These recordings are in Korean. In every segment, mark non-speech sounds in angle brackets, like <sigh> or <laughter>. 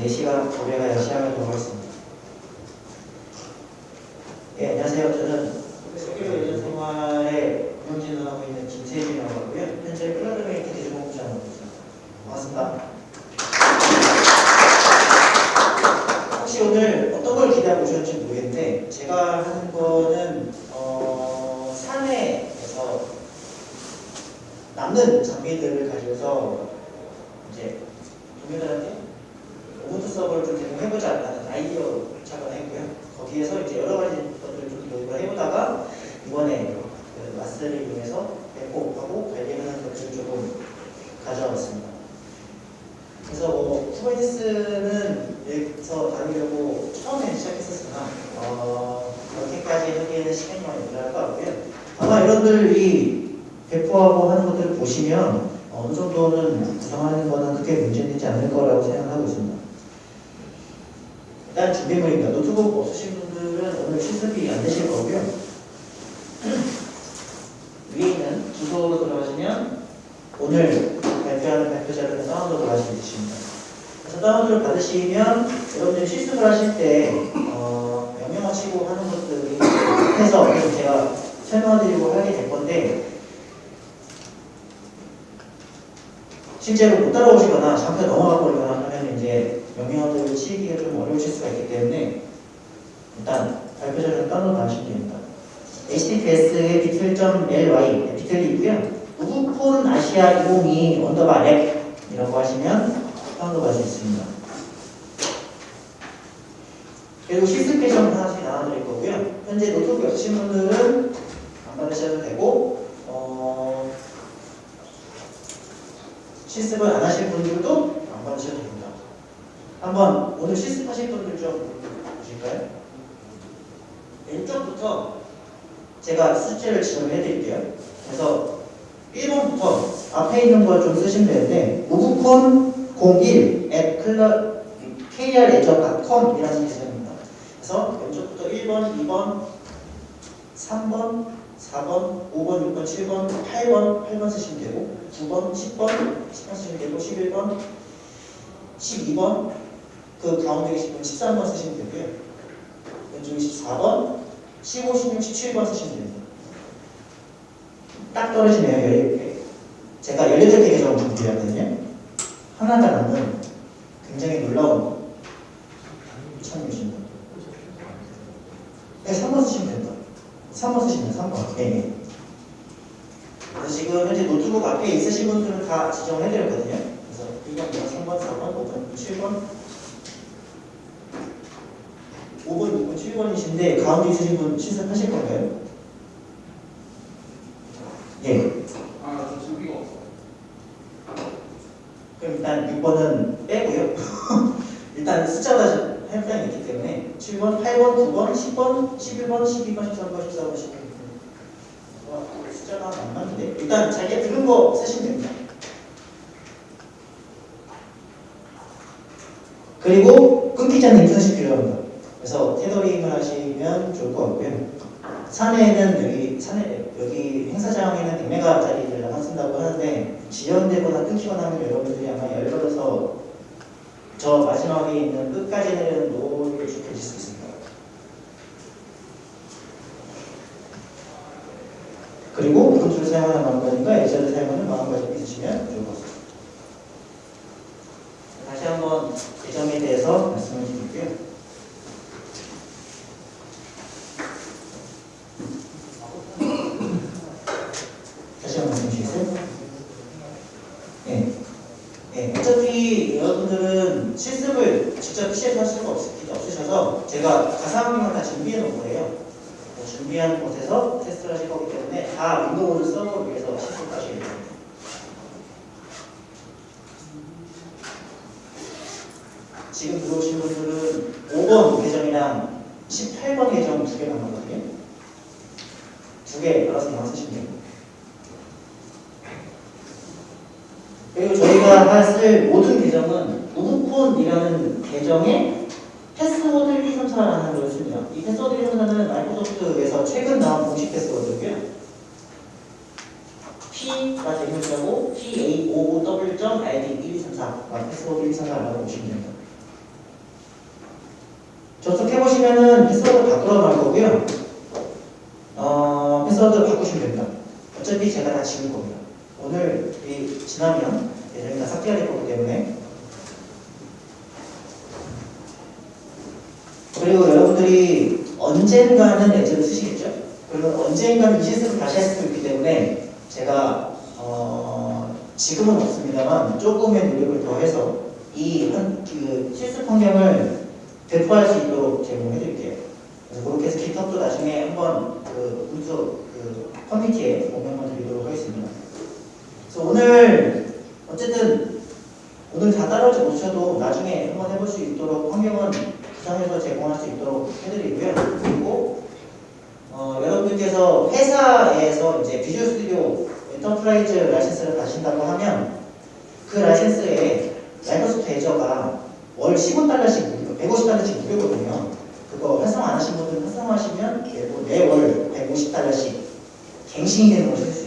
4시간 고려하여 시작하도록 하겠습니다. 예, 안녕하세요. 저는 세계로 예전 생활에 운영진을 하고 있는 김세진이라고 하고요. 현재 클라드메이트 대중공부장하고 있습니다. 반갑습니다. 혹시 오늘 어떤 걸 기대하고 오셨는지 모르겠는데 제가 하는 거는 어, 사내에서 남는 장비들을 가지고서 이제 동료들한테 서버를 좀 제공해보자라는 아이디어를 작업했고요. 거기에서 이제 여러 가지 것들을 좀 교육을 해보다가 이번에 그 마스를 이용해서 배포하고 관리하는 것들을 조금 가져왔습니다. 그래서 뭐 쿠버네티스는 여기서 다루려고 처음에 시작했었으나 어, 그렇게까지 하기에는 시간이 많이 모자랄 것 같고요. 아마 여러분들이 배포하고 하는 것들을 보시면 어느 정도는 구성하는 거는 크게 문제되지 않을 거라고 생각하고 있습니다. 일단 준비물입니다. 노트북 없으신 분들은 오늘 실습이 안 되실 거고요. <clears throat> 위에 있는 주소로 들어가시면 오늘 발표하는 발표자료를 다운로드 하실 수 있습니다. 그래서 다운로드를 받으시면 여러분들이 실습을 하실 때 어, 명령하시고 하는 것들이 해서 제가 설명드리고 하게 될 건데 실제로 못 따라오시거나 잠깐 넘어가 버리거나 이제 명령어들을 치기가 좀 어려우실 수가 있기 때문에 일단 발표자료를 다운로드 하시면 됩니다. https의 bit.ly bit.ly고요. UbuCon Asia 202 underbar lab이라고 하시면 다운로드 하실 수 있습니다. 그리고 실습 계정 하나씩 나눠드릴 거고요. 현재 노트북 없으신 분들은 안 받으셔도 되고 어, 실습을 안 하실 분들도 안 받으셔도 됩니다. 한번 오늘 실습하실 분들 좀 보실까요? 왼쪽부터 제가 숫자를 지정을 해드릴게요. 그래서 1번부터 앞에 있는 걸 좀 쓰시면 되는데 우브콘 01 at krleisure.com 이라는 계정입니다. 그래서 왼쪽부터 1번, 2번, 3번, 4번, 5번, 6번, 7번, 8번, 8번 쓰시면 되고 9번, 10번, 10번 쓰시면 되고 11번, 12번 그 가운데 계신 분 13번 쓰시면 되고요. 왼쪽에 14번, 15, 16, 17번 쓰시면 됩니다. 딱 떨어지네요. 18개. 제가 18개 계정을 준비했거든요. 하나가 남은 굉장히 놀라운 참여이십니다. 네, 3번 쓰시면 됩니다. 3번 쓰시면 3번. 네, 네. 그래서 지금 현재 노트북 앞에 있으신 분들은 다 지정을 해드렸거든요. 그래서 2번, 2번, 3번, 4번, 5번, 7번, 5번, 6번, 7번이신데 가운데 있으신 분 실습하실 건가요? 예. 아, 저 준비가 없어. 그럼 일단 6번은 빼고요. <laughs> 일단 숫자가 해당이 있기 때문에 7번, 8번, 9번, 10번, 11번, 12번, 13번, 14번, 15번. 와, 숫자가 안 맞는데? 일단 자기가 들은 거 쓰시면 됩니다. 그리고 끊기지 않는 인터넷이 필요합니다. 그래서 테더링을 하시면 좋을 것 같고요. 산에는 여기 산에 여기 행사장에는 100메가 짜리를 쓴다고 하는데 지연되거나 끊기거나 하면 여러분들이 아마 열받아서 저 마지막에 있는 끝까지 내리는 노를 좁혀질 수 있습니다. 그리고 우분투를 사용하는 마음가짐과 에저를 사용하는 마음가짐이 있으시면 좋을 것 같습니다. 여러분들께서 회사에서 이제 Visual Studio Enterprise 라이센스를 받으신다고 하면 그 라이센스에 Microsoft Azure가 월 15달러씩 150달러씩 무료거든요. 그거 활성 안 하신 분들은 활성화하시면 매월 150달러씩 갱신이 되는 걸쓸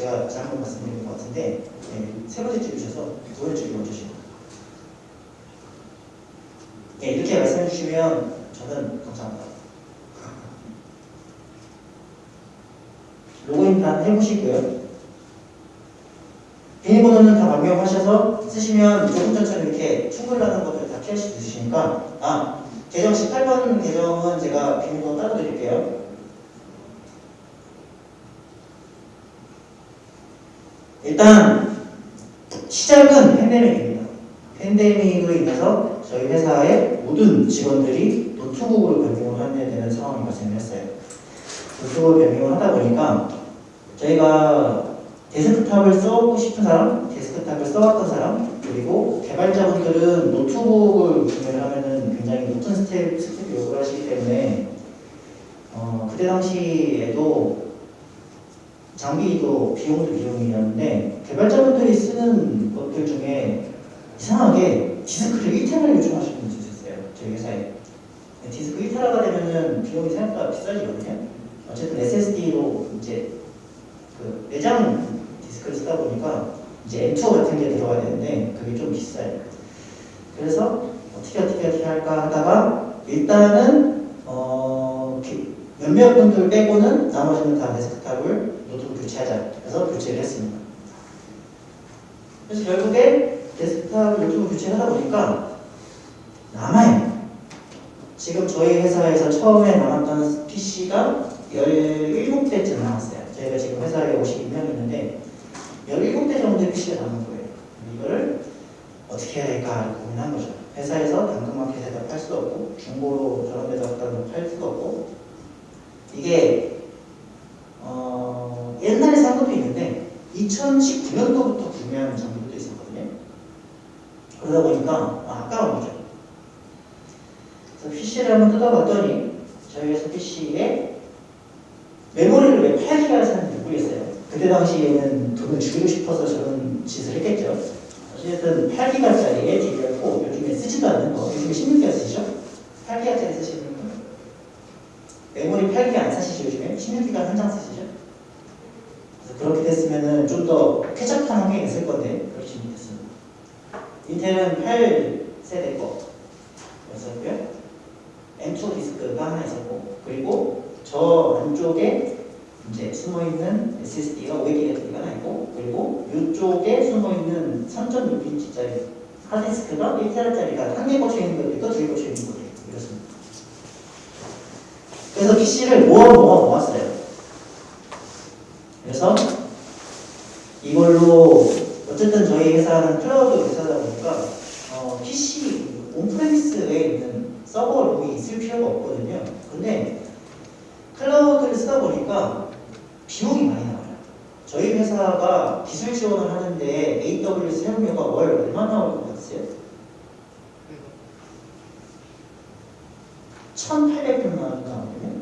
제가 잘못 말씀드린 것 같은데 예, 세 번째 줄이셔서 두 번째 줄이 먼저 시고 예, 이렇게 말씀해 주시면 저는 감사합니다. 로그인 다 해보시고요. 비밀번호는 다 변경하셔서 쓰시면 조금 전처럼 이렇게 충돌하는 것들 다 피할 수 있으시니까 아 계정 18번 계정은 제가 비밀번호 따로 드릴게요. 일단 시작은 팬데믹입니다. 팬데믹으로 인해서 저희 회사의 모든 직원들이 노트북으로 변경을 하게 되는 상황이 발생했어요. 노트북을 변경을 하다 보니까 저희가 데스크탑을 써보고 싶은 사람, 데스크탑을 써왔던 사람, 그리고 개발자분들은 노트북을 구매를 하면은 굉장히 높은 스텝, 스텝 요구를 하시기 때문에 어, 그때 당시에도 장비도 비용도 비용이었는데 개발자분들이 쓰는 것들 중에 이상하게 디스크를 1테라를 요청하시는 분이 있었어요. 저희 회사에. 디스크 1테라가 되면은 비용이 생각보다 비싸지거든요. 어쨌든 SSD로 이제 그 내장 디스크를 쓰다 보니까 이제 M2 같은 게 들어가야 되는데 그게 좀 비싸요. 그래서 어떻게 어떻게 어떻게 할까 하다가 일단은 어 몇몇 분들 빼고는 나머지는 다 데스크탑을 하자. 그래서 교체를 했습니다. 그래서 결국에 데스크탑 노트북 교체하다 보니까 남아요. 지금 저희 회사에서 처음에 남았던 PC가 17대쯤 남았어요. 저희가 지금 회사에 52명 있는데 17대 정도의 PC가 남은 거예요. 이거를 어떻게 해야 될까 고민한 거죠. 회사에서 당근마켓에다 팔 수도 없고 중고로 저런 데다 갖다 팔 수도 없고 이게 어, 옛날에 산 것도 있는데 2019년도부터 구매한 장비도 있었거든요. 그러다 보니까 아, 아까운 거죠. 그래서 PC를 한번 뜯어봤더니 저희 회사 PC에 메모리를 왜 8기가 샀는지 모르겠어요. 그때 당시에는 돈을 줄이고 싶어서 저런 짓을 했겠죠. 어쨌든 8기가짜리에 DDR4 요즘에 쓰지도 않는 거 요즘에 16기가 쓰시죠? 8기가짜리 쓰시는 분 메모리 8기가 안 사시죠 요즘에? 16기가 한 장 쓰시죠? 그렇게 됐으면은 좀더 쾌적한 환경이 있을 건데 그렇지 못했습니다. 인텔은 8세대 거 였었고요. M2 디스크가 하나 있었고 그리고 저 안쪽에 이제 숨어있는 SSD가 500GB가 하나 있고 그리고 이쪽에 숨어있는 3.6인치짜리 하드디스크가 1TB짜리가 한 개 꽂혀 있는 것도 있고 두개 꽂혀 있는 것도 있고 이렇습니다. 그래서 PC를 모아 모아 모았어요. 그래서 이걸로 어쨌든 저희 회사는 클라우드 회사다 보니까 어, PC 온프레미스에 있는 서버로 있을 필요가 없거든요. 근데 클라우드를 쓰다 보니까 비용이 많이 나와요. 저희 회사가 기술 지원을 하는데 AWS 사용료가 월 얼마 나올 것 같으세요? 1,800만 원 나오거든요.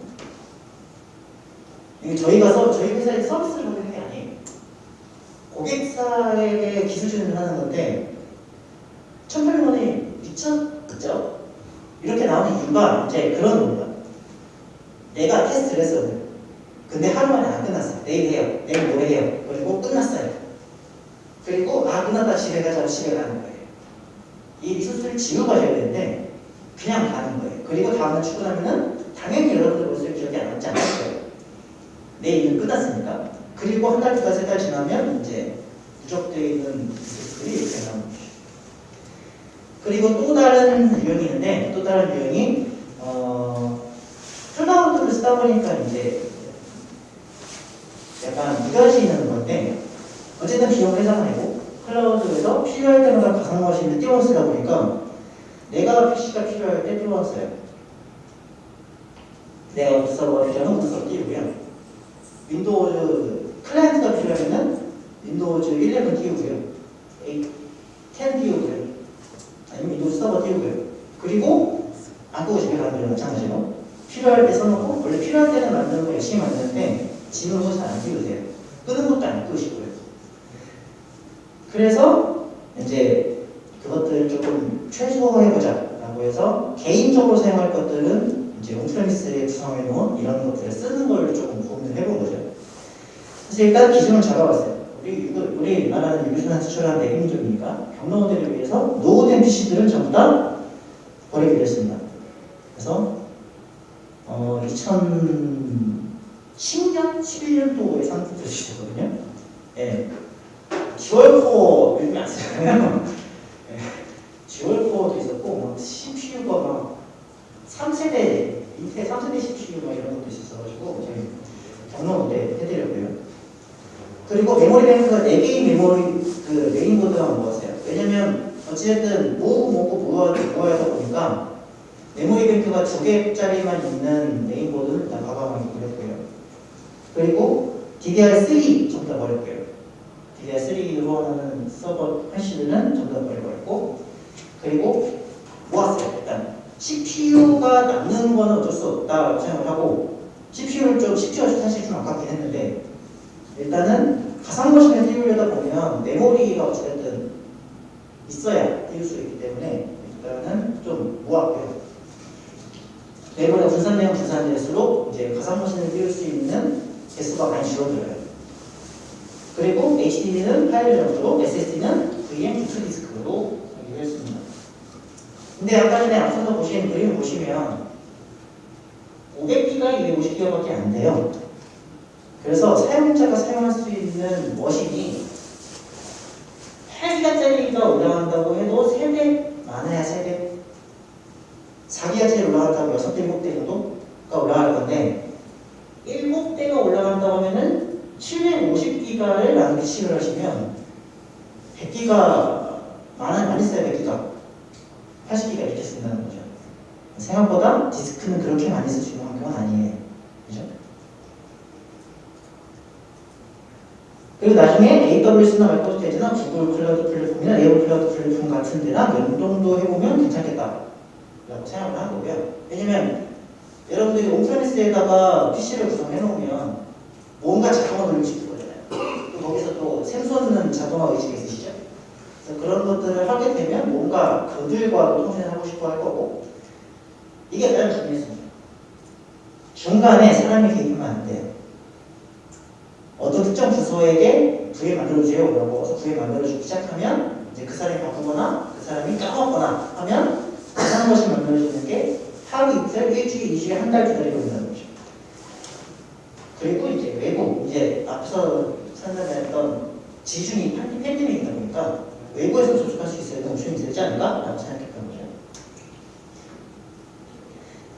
이게 저희가 서, 저희 회사에 서비스를 받는 게 아니에요. 고객사에게 기술 지원을 하는 건데 1,800만 원이 미쳤죠? 이렇게 나오는 이유가 이제 그런 겁니다. 내가 테스트를 했어요. 근데 하루 만에 안 끝났어요. 내일 해요. 내일 모레 해요. 그리고 끝났어요. 그리고 아 끝났다 집에 가자고 집에 가는 거예요. 이 리소스를 지우고 가셔야 되는데 그냥 가는 거예요. 그리고 다음날 출근하면은 당연히 여러분들 모습을 기억이 안 남지 않을 거예요. 내일은 끝났으니까. 그리고 한 달, 두 달, 세 달 지나면 이제 누적되어 있는 리소스들이 이렇게 거죠. 그리고 또 다른 유형이 있는데 또 다른 유형이 어, 클라우드를 쓰다 보니까 이제 약간 두 가지 있는 건데 어쨌든 비용을 해상하고 클라우드에서 필요할 때마다 가상 머신을 띄워 쓰다 보니까 내가 PC가 필요할 때 띄워 써요. 내가 서버가 필요하면 서버 띄우고요. Windows client가 필요하면 Windows 11 띄우고요. 8, 10 띄우고요. 아니면 Windows Server 띄우고요. 그리고 안 끄고 집에 가는 거랑 마찬가지로 필요할 때 써놓고 원래 필요할 때는 만드는 거 열심히 만드는데 지금은 잘안 띄우세요. 끄는 것도 안 끄시고요. 그래서 이제 그것들을 조금 최소화해보자 라고 해서 개인적으로 사용할 것들은 이제 on-premise에 구성해 놓은 이런 것들을 쓰는 걸 조금 고민을 해본 거죠. 그래서 일단 기준을 잡아봤어요. 우리, 우리 나라는 유교순환 수출한 내국민족이니까 경로원들을 위해서 노후된 PC들은 전부 다 버리기로 했습니다. 그래서 어, 2010년, 11년도에 상품도 주시거든요. 예. 듀얼코어 요즘에 안 쓰잖아요. <laughs> 예. 듀얼코어도 있었고, 막 CPU가 막 3세대, 인텔 3세대 CPU 막 이런 것도 있었어가지고, 저희 경로 때 해드렸고요. 그리고 메모리 뱅크가 4개의 메모리, 그 메인보드만 모았어요. 왜냐면, 어찌됐든 모으고 모으고 모아야, 모아야 보니까, 메모리 뱅크가 두 개짜리만 있는 메인보드는 일단 과감하게 버렸고요. 그리고 DDR3 전부 다 버렸고요. DDR3로 하는 서버 패시드는 전부 다 버려버렸고 그리고 모았어요. 일단 CPU가 남는 거는 어쩔 수 없다고 생각을 하고 CPU를 좀 CPU가 사실 좀 아깝긴 했는데 일단은 가상머신에 띄우려다 보면 메모리가 어쨌든 있어야 띄울 수 있기 때문에 일단은 좀 모았고요. 메모리가 분산되면 분산될수록 이제 가상머신을 띄울 수 있는 개수가 많이 줄어들어요. 그리고 HDD는 파일 정도로 SSD는 VM2 디스크로. 근데 아까 전에 앞서서 보신 그림을 보시면 500기가 250기가밖에 안 돼요. 그래서 사용자가 사용할 수 있는 머신이 8기가짜리가 올라간다고 해도 3배 많아야 3배 4기가짜리 올라간다고 6대 7대 정도가 올라갈 건데 7대가 올라간다고 하면은 750기가를 나누기 7을 하시면 100기가 많이 많이 써요 100기가 80기가 이렇게 쓴다는 거죠 생각보다 디스크는 그렇게 많이 쓰시는 환경은 아니에요 그죠? 그리고 나중에 AWS나 마이크로소프트 Azure나 구글 클라우드 플랫폼이나 네이버 클라우드 플랫폼 같은 데랑 연동도 해보면 괜찮겠다 라고 생각을 한 거고요 왜냐면 여러분들이 on-premise에다가 PC를 구성해 놓으면 뭔가 자동화 돌리고 싶을 거잖아요 또 거기서 또 샘솟는 자동화 의식이 있으시죠? 그런 것들을 하게 되면 뭔가 그들과도 통신을 하고 싶어 할 거고 이게 가장 중요했습니다 중간에 사람이 개입하면 안 돼요 어떤 특정 부서에게 부에 만들어주세요 라고 해서 부에 만들어주기 시작하면 이제 그 사람이 바꾸거나 그 사람이 까먹거나 하면 이상한 것이 만들어지는 게 하루 이틀, 일주일, 이주일, 한 달 기다리고 있는 거죠. 그리고 이제 외국, 이제 앞서 설명했던 지금이 팬데믹이다 보니까 외부에서 접촉할 수 있어야 옵션이 되지 않을까? 라고 생각했던 거죠.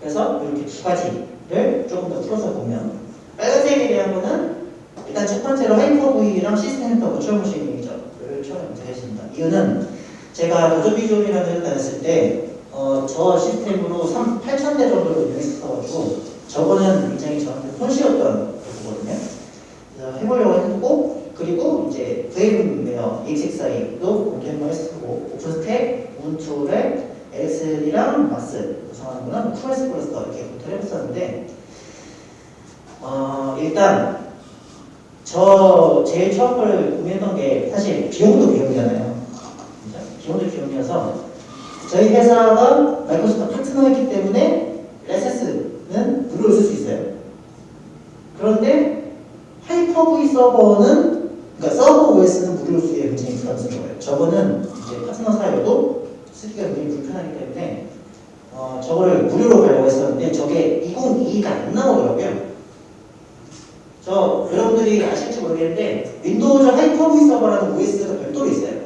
그래서 이렇게 두 가지를 조금 더 풀어서 보면 빨간색에 대한 거는 일단 첫 번째로 Hyper-V랑 시스템 더 버추얼 머신이죠를 처음 드렸습니다. 이유는 제가 더존비즈온이라는 데를 다녔을 때 어, 저 시스템으로 3, 8,000대 정도를 운영했어가지고 저거는 굉장히 저한테 손쉬웠던 거거든요. 그래서 해보려고 했고 그리고 이제 VMware ESXi도 공개를 했었고 오픈스택, 우분투를 LXL이랑 마스 구성하는 거는 Kubernetes cluster 이렇게 검토를 해봤었는데 어, 일단 저 제일 처음 걸 구매했던 게 사실 비용도 비용이잖아요. 비용도 비용이어서 저희 회사가 마이크로소프트 파트너였기 때문에 라이센스는 무료로 쓸 수 있어요. 그런데 Hyper-V 서버는 그러니까 서버 OS는 쓰기가 굉장히 부담스러워요. 저거는 이제 파트너 사이로도 쓰기가 굉장히 불편하기 때문에 어, 저거를 무료로 가려고 했었는데 저게 2022가 안 나오더라고요. 저 여러분들이 아실지 모르겠는데 Windows Hyper-V 서버라는 OS가 별도로 있어요.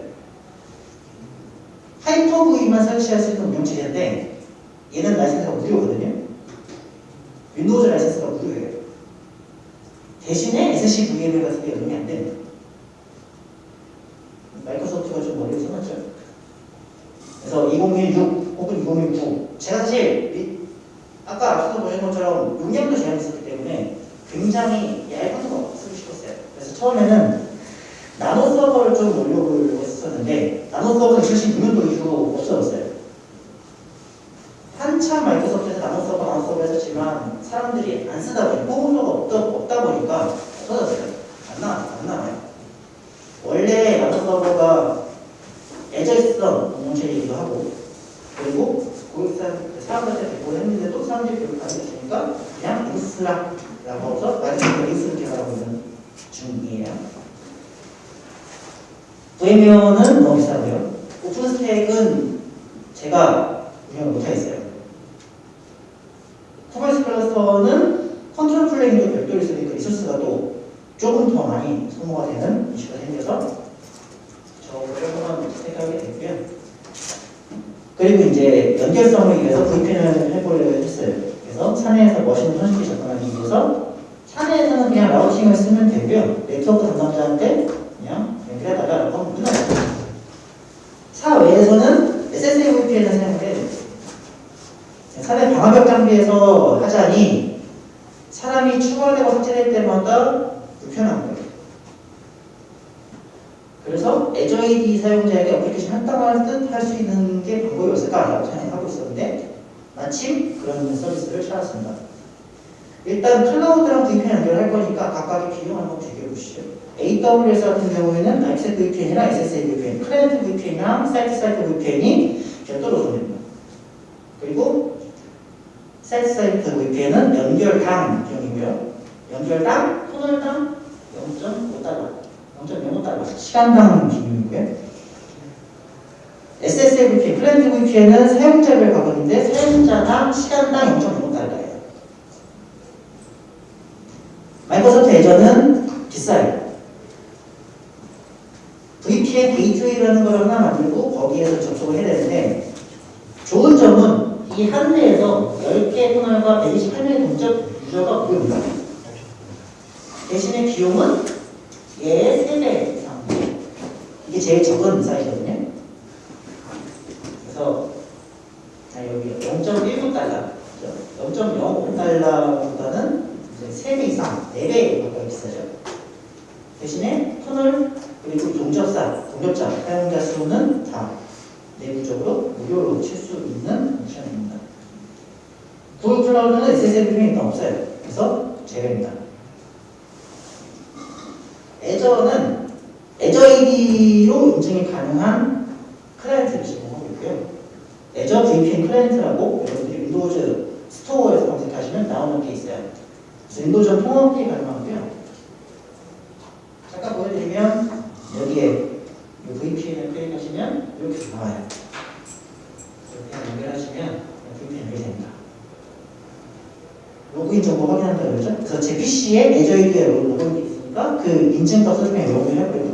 Hyper-V만 설치할 수 있는 운영체제인데 얘는 라이센스가 무료거든요. Windows 라이센스가 무료예요. 대신에 SCVMM 같은 게 연동이 안 됩니다. 마이크로소프트가 좀 머리를 써놨죠. 그래서 2016 혹은 2019 제가 사실 이, 아까 앞서서 보신 것처럼 용량도 제한이 있었기 때문에 굉장히 얇은 거 쓰고 싶었어요. 그래서 처음에는 나노 서버를 좀 올려보려고 했었는데 나노 서버는 2016년도 이후로 없어졌어요. 한참 마이크로소프트에서 나노 서버, 나노 서버 했었지만 사람들이 안 쓰다 보니 뽑은 가 없다, 없다 보니까 없어졌어요. 안 나와요. 안 나와요. 원래 나노 서버가 애저있던 공동체이기도 하고 그리고 고객사 사람들한테 배포를 했는데 또 사람들이 별로 반응이 없으니까 그냥 인스라라고 해서 마지막에 인스를 개발하고 있는 중이에요. VMware는 너무 비싸고요. OpenStack은 제가 운영을 못하겠어요. Kubernetes cluster는 control plane도 별도로 있으니까 resource가 또 조금 더 많이 소모가 되는 이슈가 생겨서 저걸 한번 택하게 됐고요. 그리고 이제 VPN을 해보려고 했어요. 그래서 머신을 손쉽게 접근하기 Azure VPN client라고 여러분들이 Windows Store에서 검색하시면 나오는 게 있어요. Windows 통합이 가능하고요. 잠깐 보여드리면 여기에 VPN을 클릭하시면 이렇게 나와요. 이렇게 연결하시면 VPN 연결 됩니다. 로그인 정보 확인한다고 그러죠? 그래서 제 PC에 Azure AD에 로그인이 있으니까 그 인증값을 그냥 로그인할 거예요.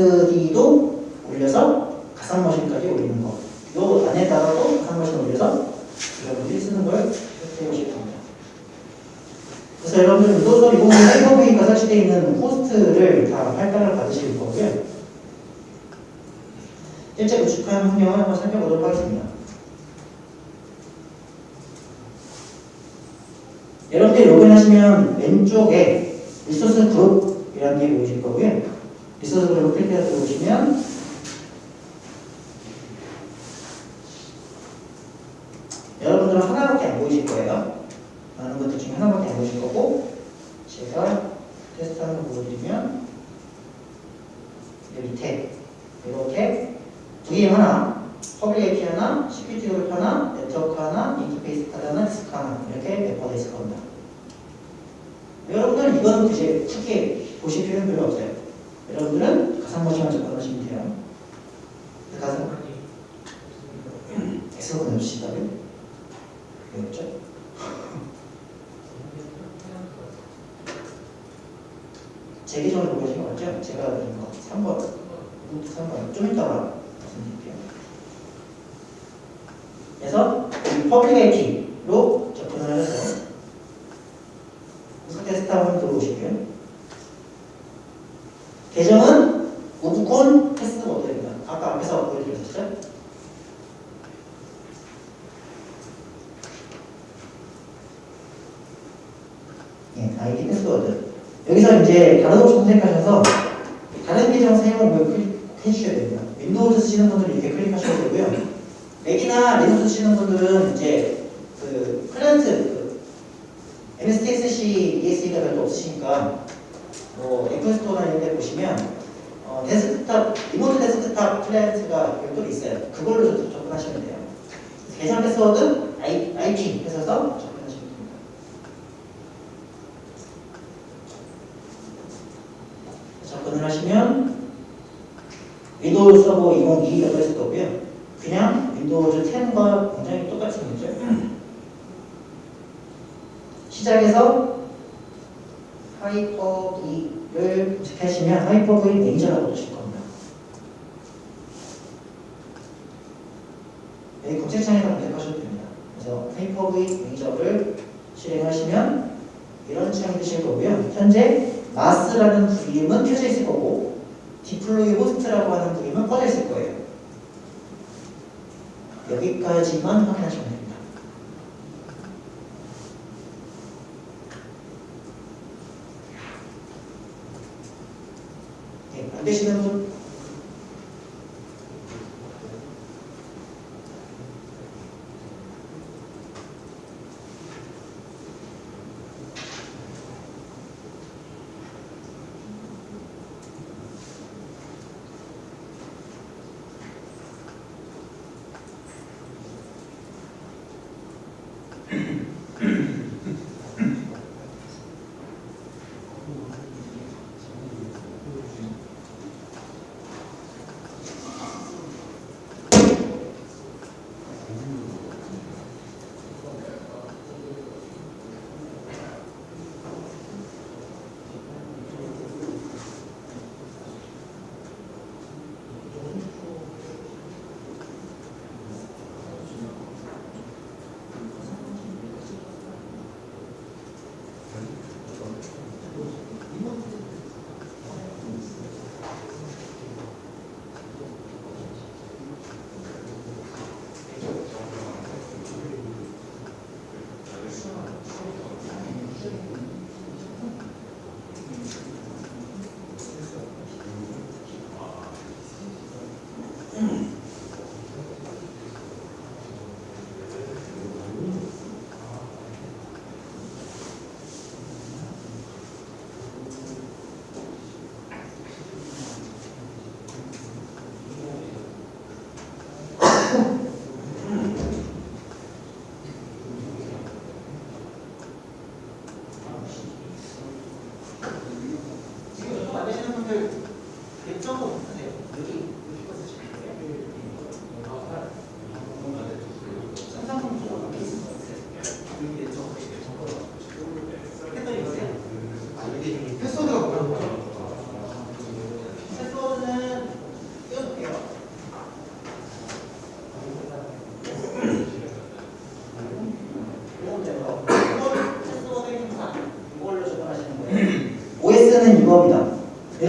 SSD도 올려서 가상머신까지 올리는 거. 요 안에다가도 가상머신 올려서 여러분들이 쓰는 걸 해보실 겁니다. 그래서 여러분들은 또 이번 사이버웨이가 설치되어 있는 호스트를 다 할당을 받으실 거고요. 실제 구축한 환경을 한번 살펴보도록 하겠습니다. 여러분들이 로그인하시면 왼쪽에 리소스 그룹이라는 게 보이실 거고요. 구체적으로 어떻게 해야 되시면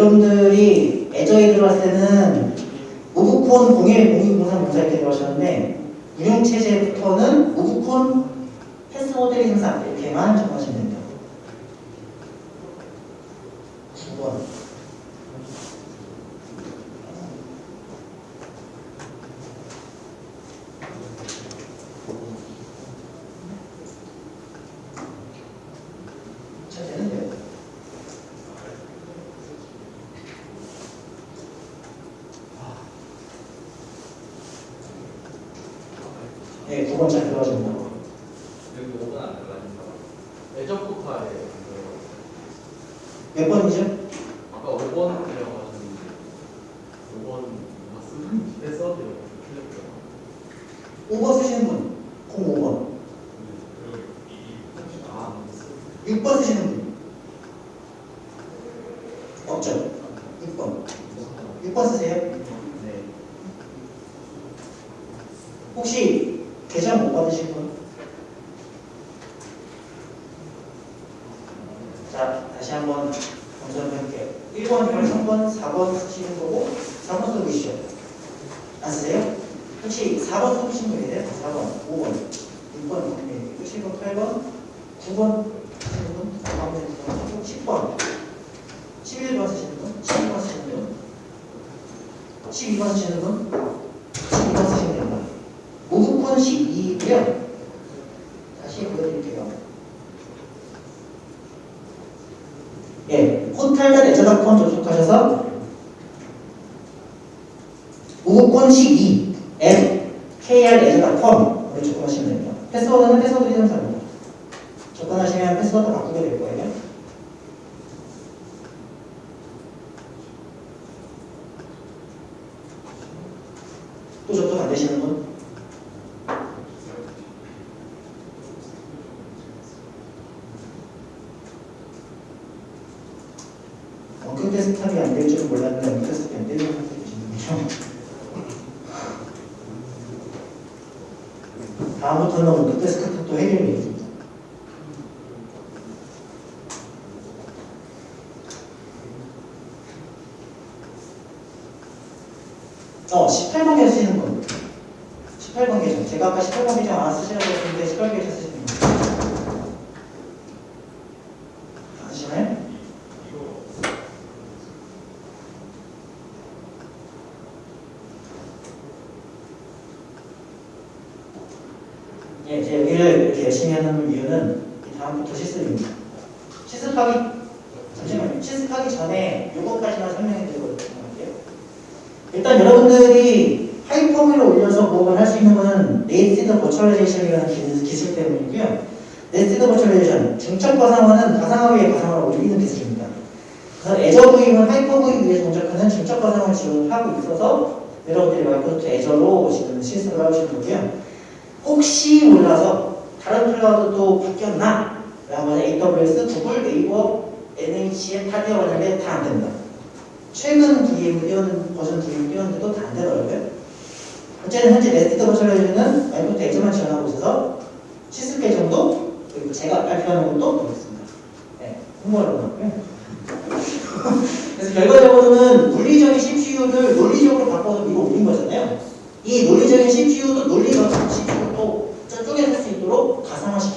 여러분들이 애저에 들어갈 때는 무브콘 공예 그래서 틀렸죠. 5번 쓰시는 분, 05번. 6번 쓰시는 분. 이 논리적인 CPU도 논리적인 CPU도 쪼개낼 수 있도록 가상화시켜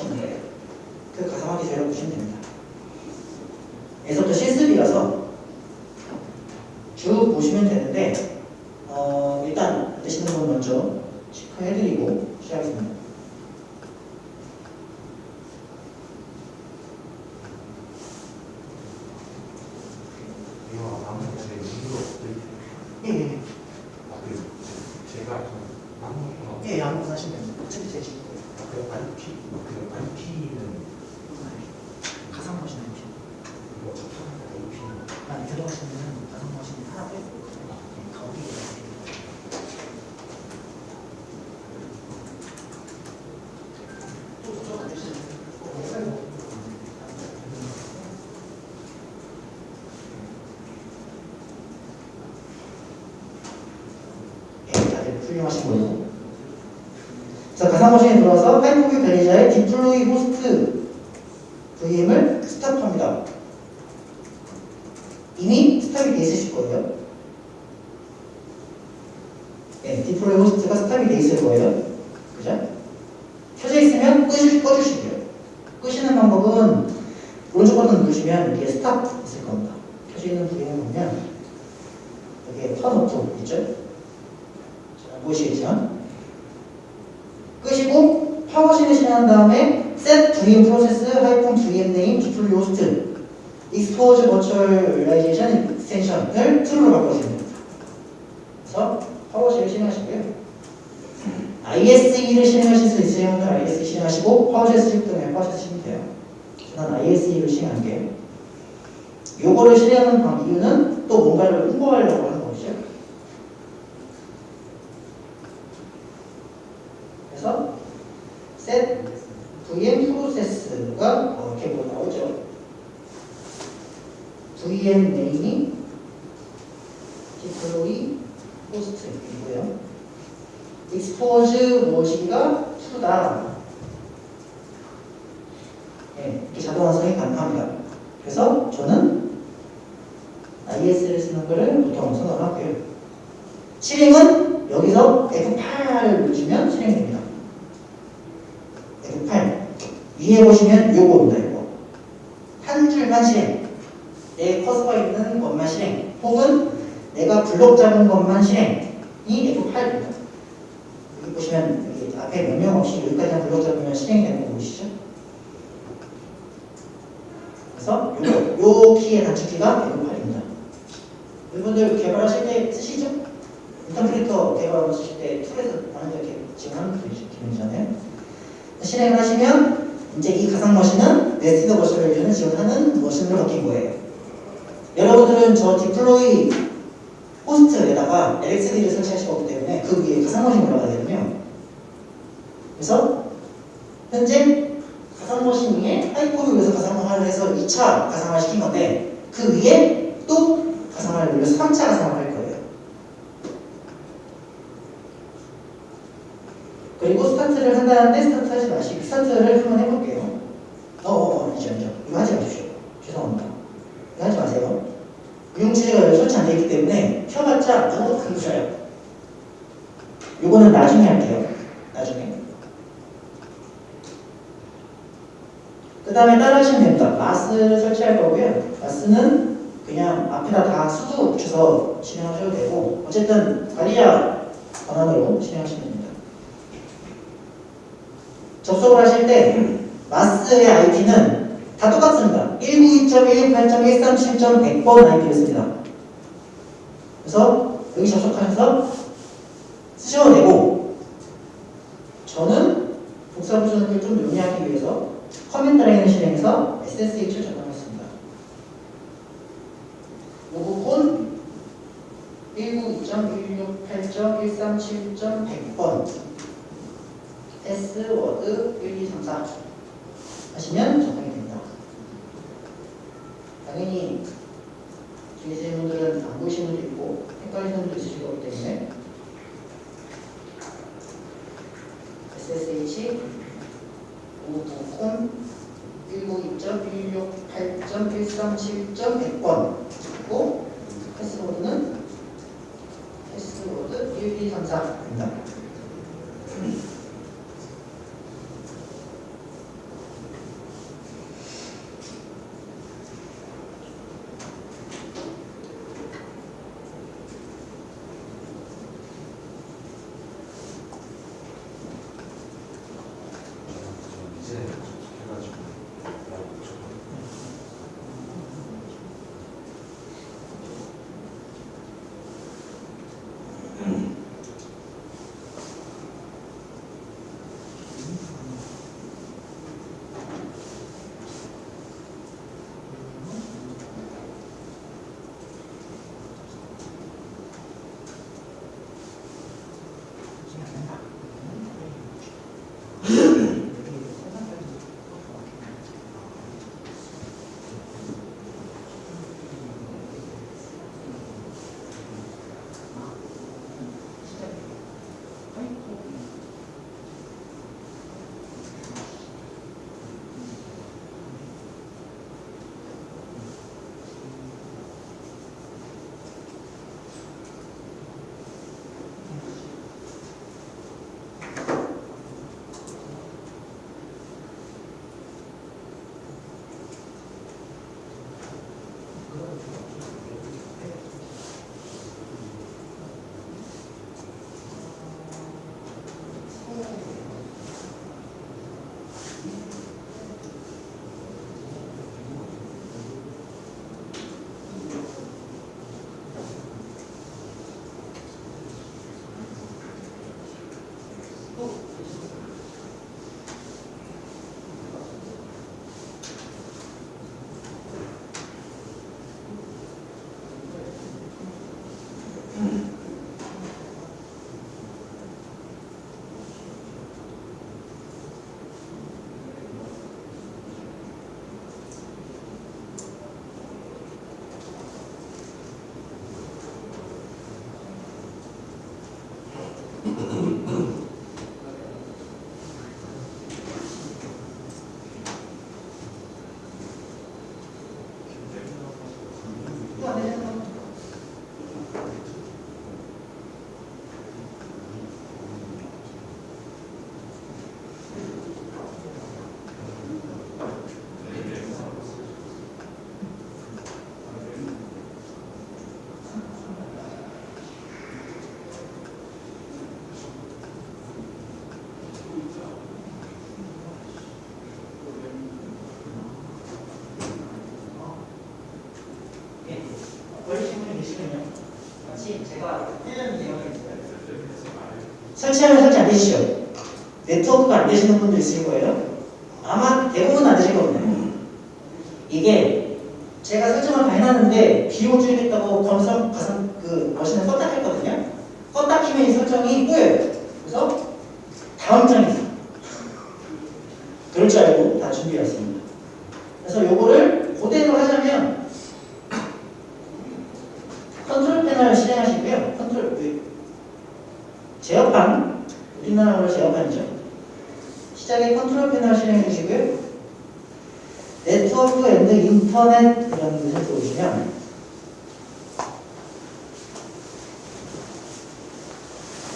i don't know if 개발하고 쓰실 때 tool에서 데 이렇게 지원하는 기능이잖아요. 실행을 하시면 이제 이 가상 머신은 nested machine을 지원하는 machine으로 바뀐 거예요. 여러분들은 저 deploy host에다가 LXD를 설치하실 거기 때문에 그 위에 가상 머신이 올라가야 되거든요. 그래서 현재 가상 머신 위에 하이퍼를 위해서 가상화를 해서 2차 가상화 시킨 건데 그 위에 또 가상화를 올려서 3차 가상화를 할 거예요. 그리고 스타트를 한다는데 스타트 하지 마시고 스타트를 한번 해볼게요. 어, 어, 어, 이제 이제 이거 하지 마십시오. 죄송합니다. 이거 하지 마세요. 운영체제가 설치 안 되어 있기 때문에 켜봤자 아무것도 안 보여요. 요거는 나중에 할게요. 나중에. 그 다음에 따라 하시면 됩니다. MAAS를 설치할 거고요. MAAS는 그냥 앞에다 다 sudo 붙여서 진행하셔도 되고 어쨌든 바리아 번호로 진행하시면 됩니다. 하실 때 MAAS의 IP는 다 똑같습니다. 192.168.137.100번 IP를 씁니다. 그래서 여기 접속하면서 쓰셔도 되고 저는 복사 버전을 좀 용이하기 위해서 command line을 실행해서 SSH를 적용했습니다. 로그콘 192.168.137.100번 패스워드 1234 하시면 적용이 됩니다. 당연히 계신 분들은 안 보이시는 분도 있고 헷갈리는 분도 있으실 거기 때문에 SSH 오브콘 192.168.137.100번 그리고 패스워드는 패스워드 1234입니다. 설치하면 설치 안 되시죠? 네트워크가 안 되시는 분들 있을 거예요. 아마 대부분 안 되실 겁니다. 이게 제가 설정을 다 해놨는데 비용 줄이겠다고 검성 가상 그 머신을 껐다 켰거든요. 껐다 키면 이 설정이 꼬여요. 그래서 다음 장이 있어요. 그럴 줄 알고 다 준비해왔습니다. 그래서 요거를 그대로 하자면 control panel 실행하시고요. 컨트롤 그 제어판 우리나라로 제어판이죠. 시작에 control panel 실행해 주시고요. network and internet 이라는 것을 들어오시면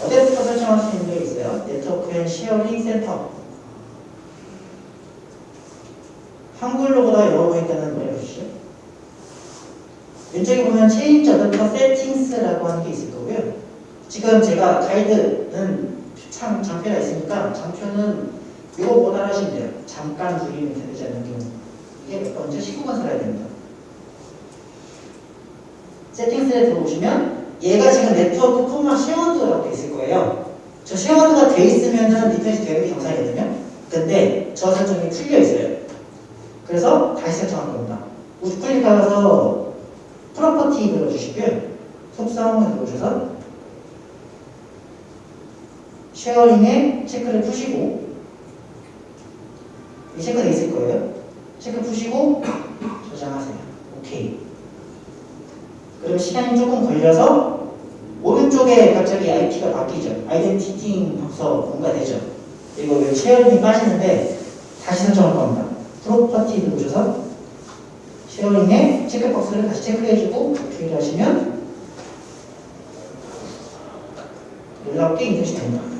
어디부터 설정할 수 있는 게 있어요. network and sharing center 한글로보다 영어 보니까는 뭐해 보시죠. 왼쪽에 보면 change adapter settings라고 하는 게 있을 거고요. 지금 제 가 가이드는 참 장표가 있으니까 장표는 이거 못 알아하시면 돼요. 잠깐 줄이면 되지 않는 경우. 이게 몇 번째 19번 살아야 됩니다. settings에 들어오시면 얘가 지금 네트워크 콤마 shared라고 돼 있을 거예요. 저 shared가 돼 있으면은 인터넷이 되는 게 정상이거든요. 근데 저 설정이 틀려 있어요. 그래서 다시 설정할 겁니다. 우클릭하셔서 property 눌러주시고요. 속성을 눌러주셔서 sharing에 체크를 푸시고 이 체크돼 있을 거예요. 체크 푸시고 저장하세요. 오케이. 그럼 시간이 조금 걸려서 오른쪽에 갑자기 IP가 바뀌죠. identity 박서 뭔가 되죠. 이거 왜 sharing이 빠지는데 다시 설정할 겁니다. property 누르셔서 sharing에 체크박스를 다시 체크해주고 오케이를 하시면 놀랍게 인터넷이 됩니다.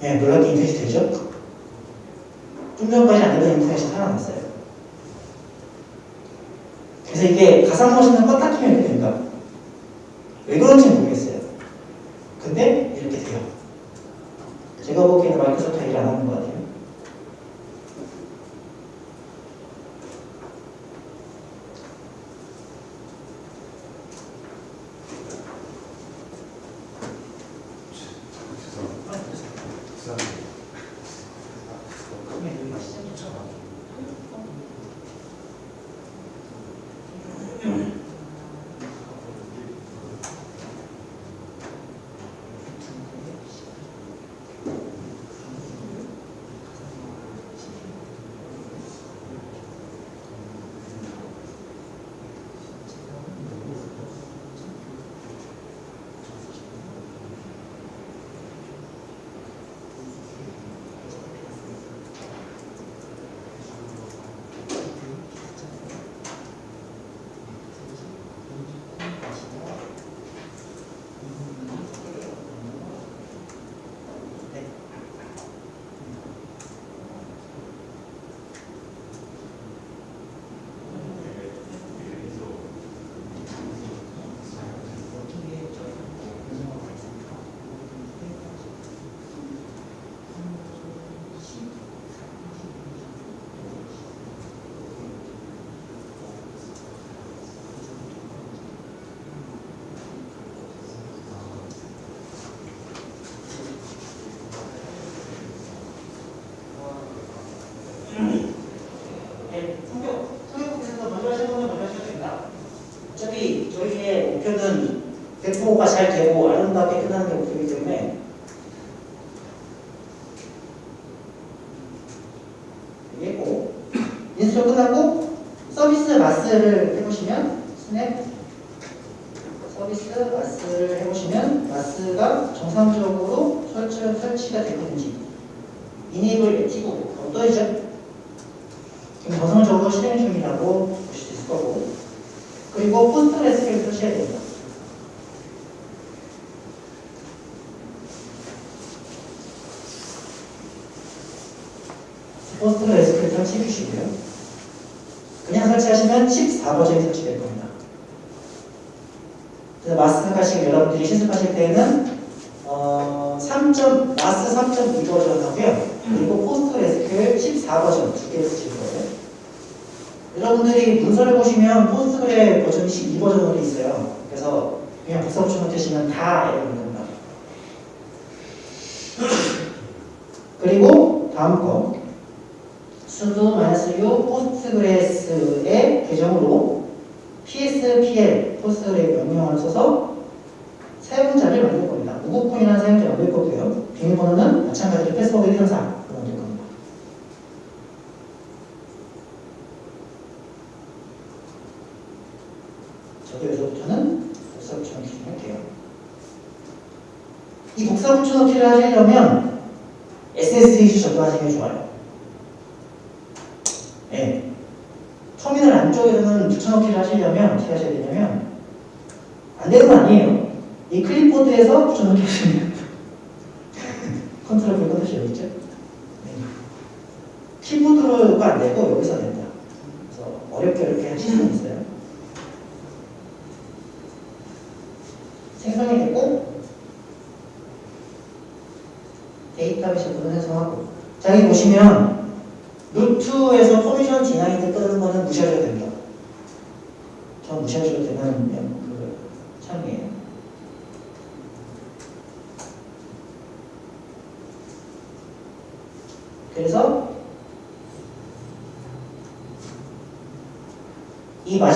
네, 놀랍게 인터넷이 되죠? 좀 전까지 안 되던 인터넷이 살아났어요. 그래서 이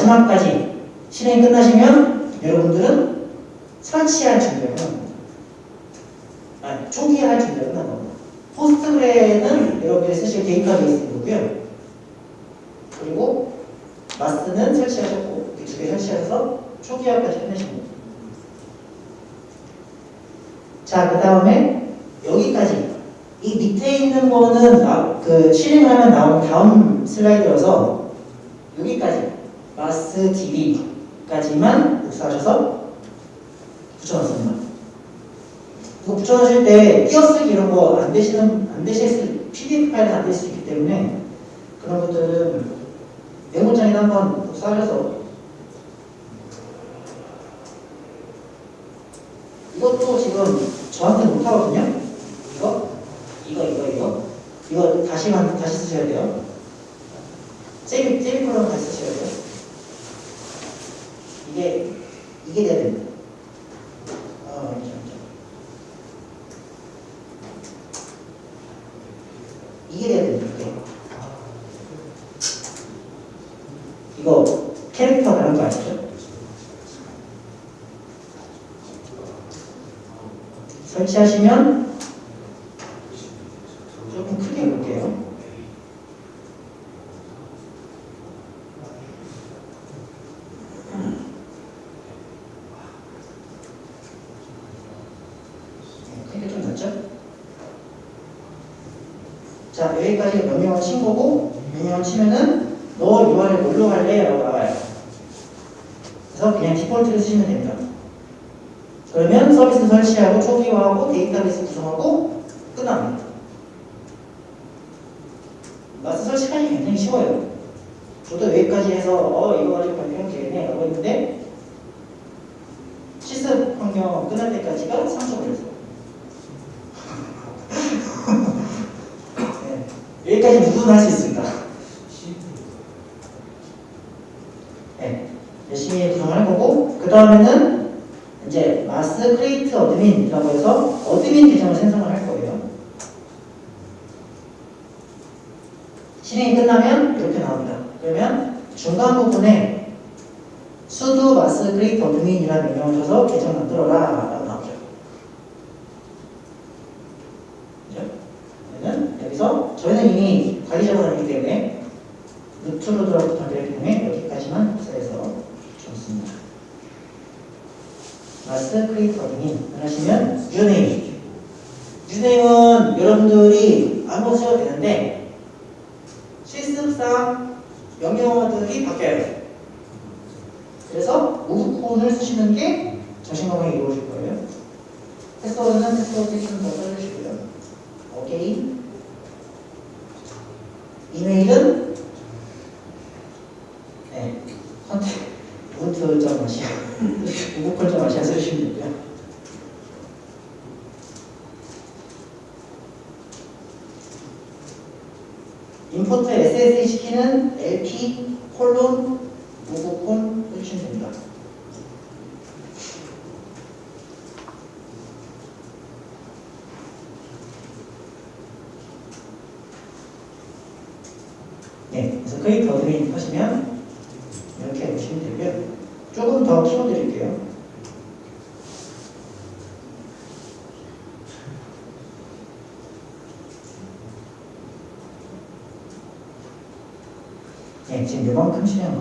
마지막까지 실행이 끝나시면 여러분들은 설치할 준비가 합니다. 아니, 초기화할 준비가 끝난 겁니다. 포스트그레는 여러분들이 쓰실 데이터베이스고요. 그리고 마스는 설치하셨고 이렇게 두 개 설치해서 초기화까지 해내신 겁니다. 자, 그 다음에 여기까지 이 밑에 있는 거는 그 실행하면 나온 다음 슬라이드여서 여기까지 마스 dv까지만 복사하셔서 붙여놨습니다. 이거 붙여놓으실 때 띄어쓰기 이런 거 안 되시는, 안 되실, PDF 파일이 안 될 수 있기 때문에 그런 것들은 메모장에다 한번 복사하셔서 이것도 지금 저한테 못하거든요. 이거, 이거, 이거, 이거. 이거 다시, 다시 쓰셔야 돼요. 세이브, 세이브로 다시 쓰셔야 돼요. 이게 이게 돼야 됩니다. 어, 이게 돼야 됩니다. 이거 캐릭터 가는 거 아시죠? 설치하시면 네, 컨택 우분투.아시아 우분콜.아시아 쓰시면 되고요. 임포트 SSH 키는 LP 콜론 우분콘 해주시면 됩니다. 네, 그래서 크리에이트 어드민 하시면 이렇게 보시면 되고요. 조금 더 키워드릴게요. 네, 지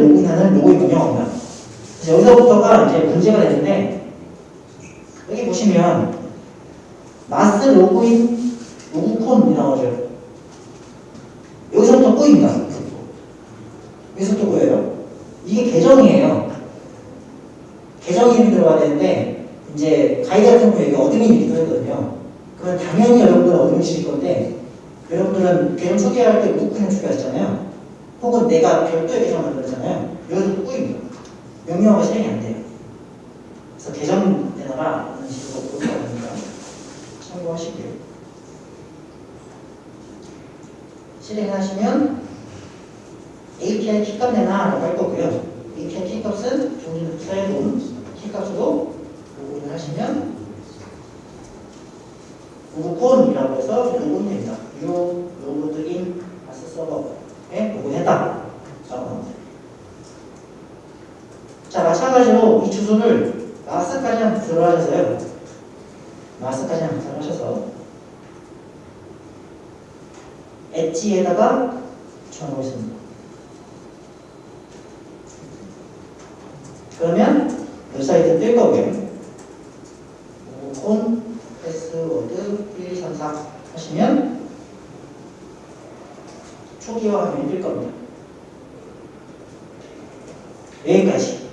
로그인하는 로그인 명령어입니다 그래서 여기서부터가 이제 문제가 되는데 여기 보시면 MAAS login 로그콘이 나오죠. 여기서부터 꼬입니다 여기서부터 꼬여요? 이게 계정이에요. 계정 이름이 들어가야 되는데 이제 가이드 같은 경우에 admin이 들어있거든요. 그러면 당연히 여러분들은 admin이실 건데 여러분들은 계정 초기화할 때 우크림 초기화했잖아요. 혹은 내가 별도의 계정 만들었잖아요. 여기서 꼬입니다. 명령어가 실행이 안 돼요. 그래서 계정 내놔라 이런 식으로 보여야 됩니다. 참고하시고요. 실행하시면 API 키값 내놔라고 할 거고요. API 키값은 종류 사용본 키값으로 로그인을 하시면 로그콘이라고 해서 로그인 됩니다. you logged in MAAS server 에 로그인했다. 라고 합니다. 자, 마찬가지로 이 주소를 MAAS까지 한번 들어가셔서요. MAAS까지 한번 들어가셔서 Edge에다가 적어보겠습니다. 그러면 웹사이트 뜰 거고요. 콘 패스워드 1, 2, 3, 4 하시면 초기화 화면이 뜰 겁니다. 여기까지.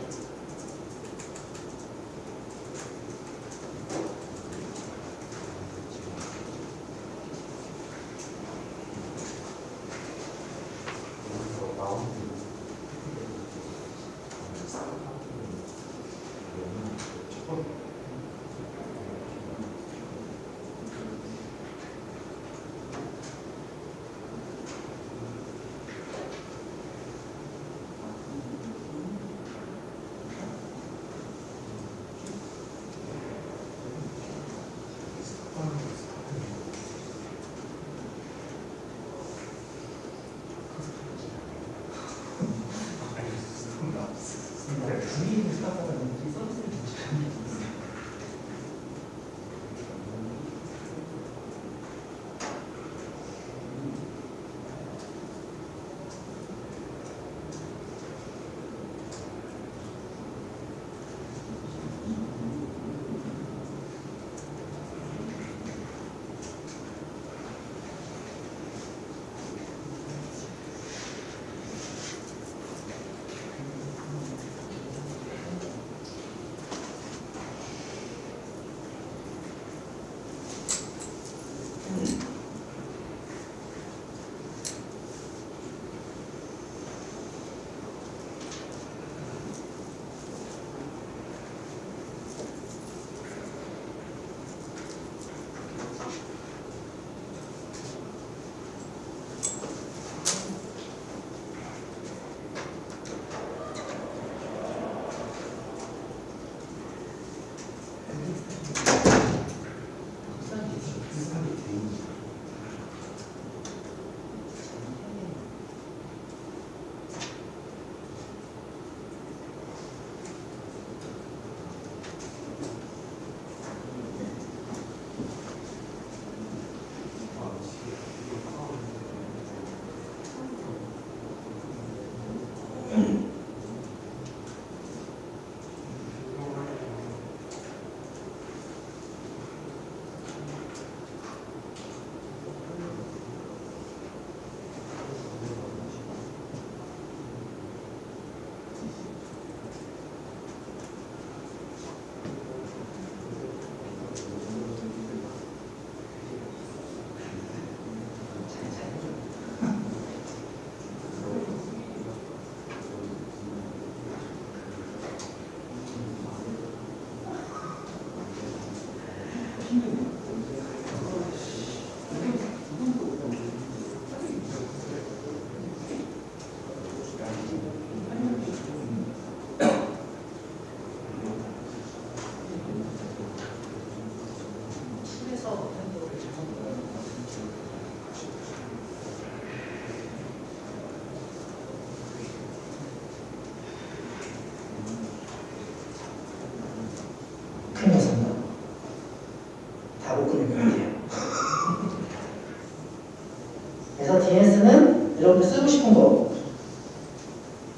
하고 싶은 거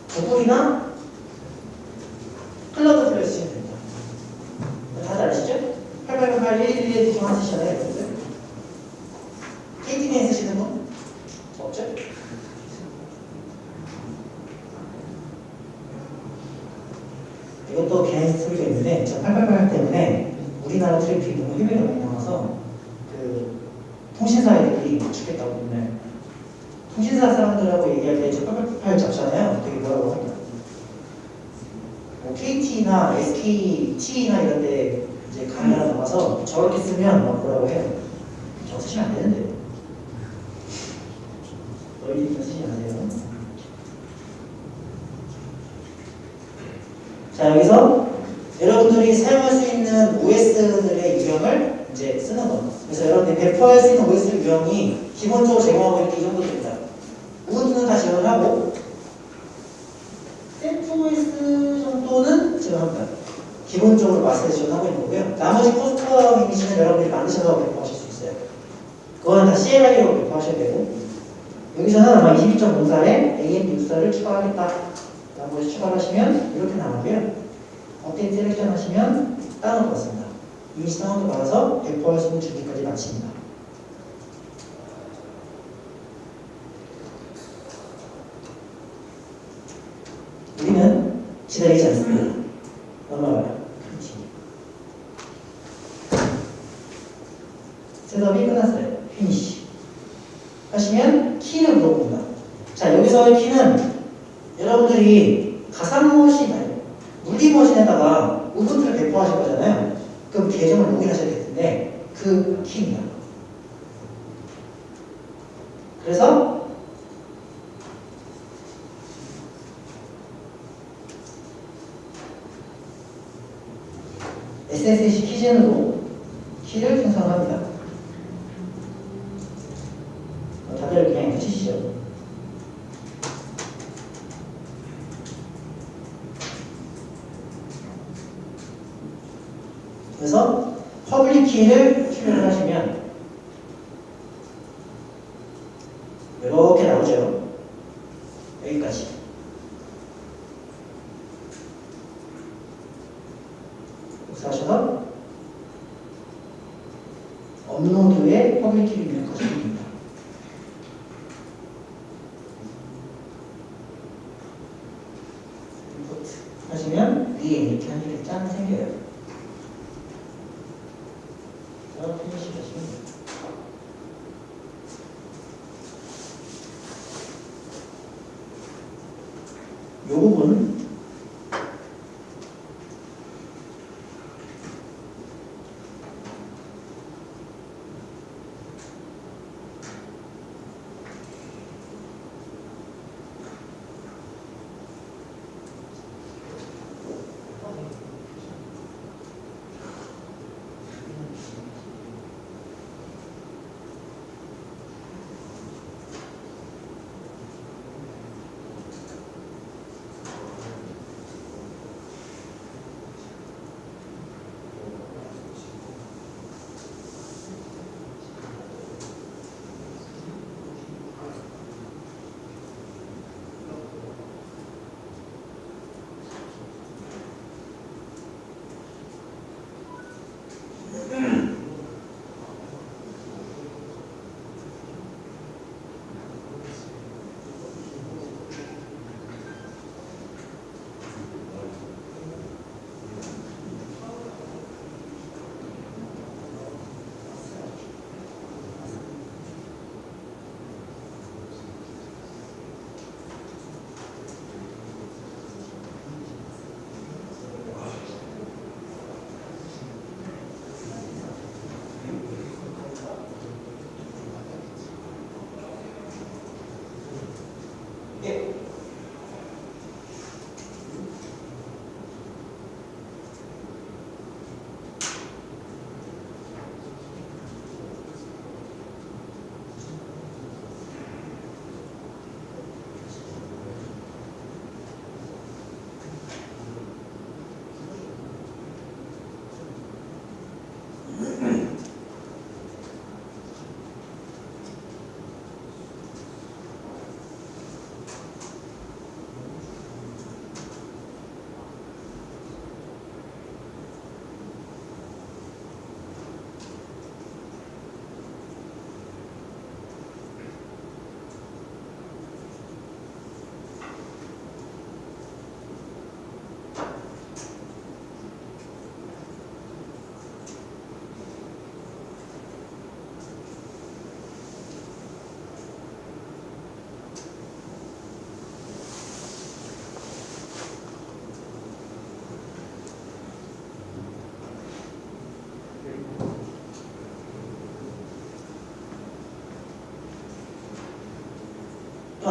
구글이나 클라우드 플레이스 된다. 다들 아시죠? 8881 정도는 제가 합니다. 기본적으로 마스터 지원하고 있는 거고요. 나머지 custom한 이미지는 여러분들이 만드셔서 배포하실 수 있어요. 그거는 다 CLI로 배포하셔야 되고 여기서는 아마 22.04에 ARM 육사를 추가하겠다. 나머지 추가하시면 이렇게 나오고요. update selection 하시면 다운로드 받습니다. 이미지 다운로드 받아서 배포할 수 있는 준비까지 마칩니다. Today's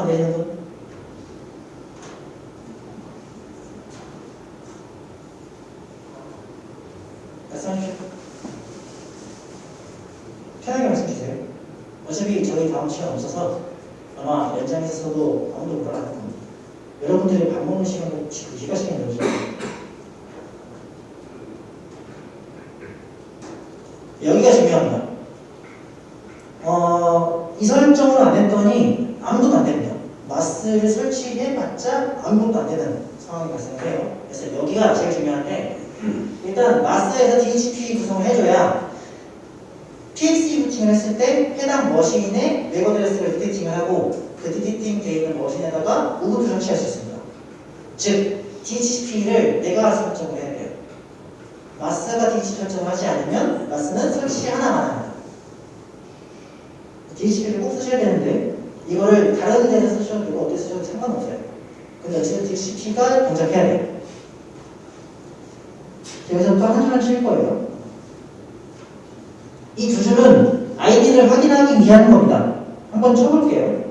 안 되시는 분? 말씀하십시오. 편하게 말씀 주세요. 어차피 저희 다음 시간 없어서 아마 연장에서도 아무도 못 알아볼 겁니다. 여러분들이 밥 먹는 시간을 지금 이 시간에 넣으죠. 여기가 중요합니다. 어, 이 설정을 안 했더니 아무것도 안 됩니다. MAAS를 설치해봤자 아무것도 안 되는 상황이 발생을 해요. 그래서 여기가 제일 중요한데 일단 MAAS에서 DHCP 구성을 해줘야 PXE 부팅을 했을 때 해당 machine의 MAC address를 detecting을 하고 그 detecting 되어 있는 machine에다가 우분투 설치할 수 있습니다. 즉 DHCP를 내가 설정을 해야 돼요. 마스가 DHCP 설정을 하지 않으면 마스는 설치 하나만 합니다. DHCP를 꼭 쓰셔야 되는데 이거를 다른 데서 쓰셔도 되고 어디 쓰셔도 상관없어요. 근데 어쨌든 DHCP가 동작해야 돼요. 여기서부터 한 줄만 칠 거예요. 이 두 줄은 아이디를 확인하기 위한 겁니다. 한번 쳐볼게요.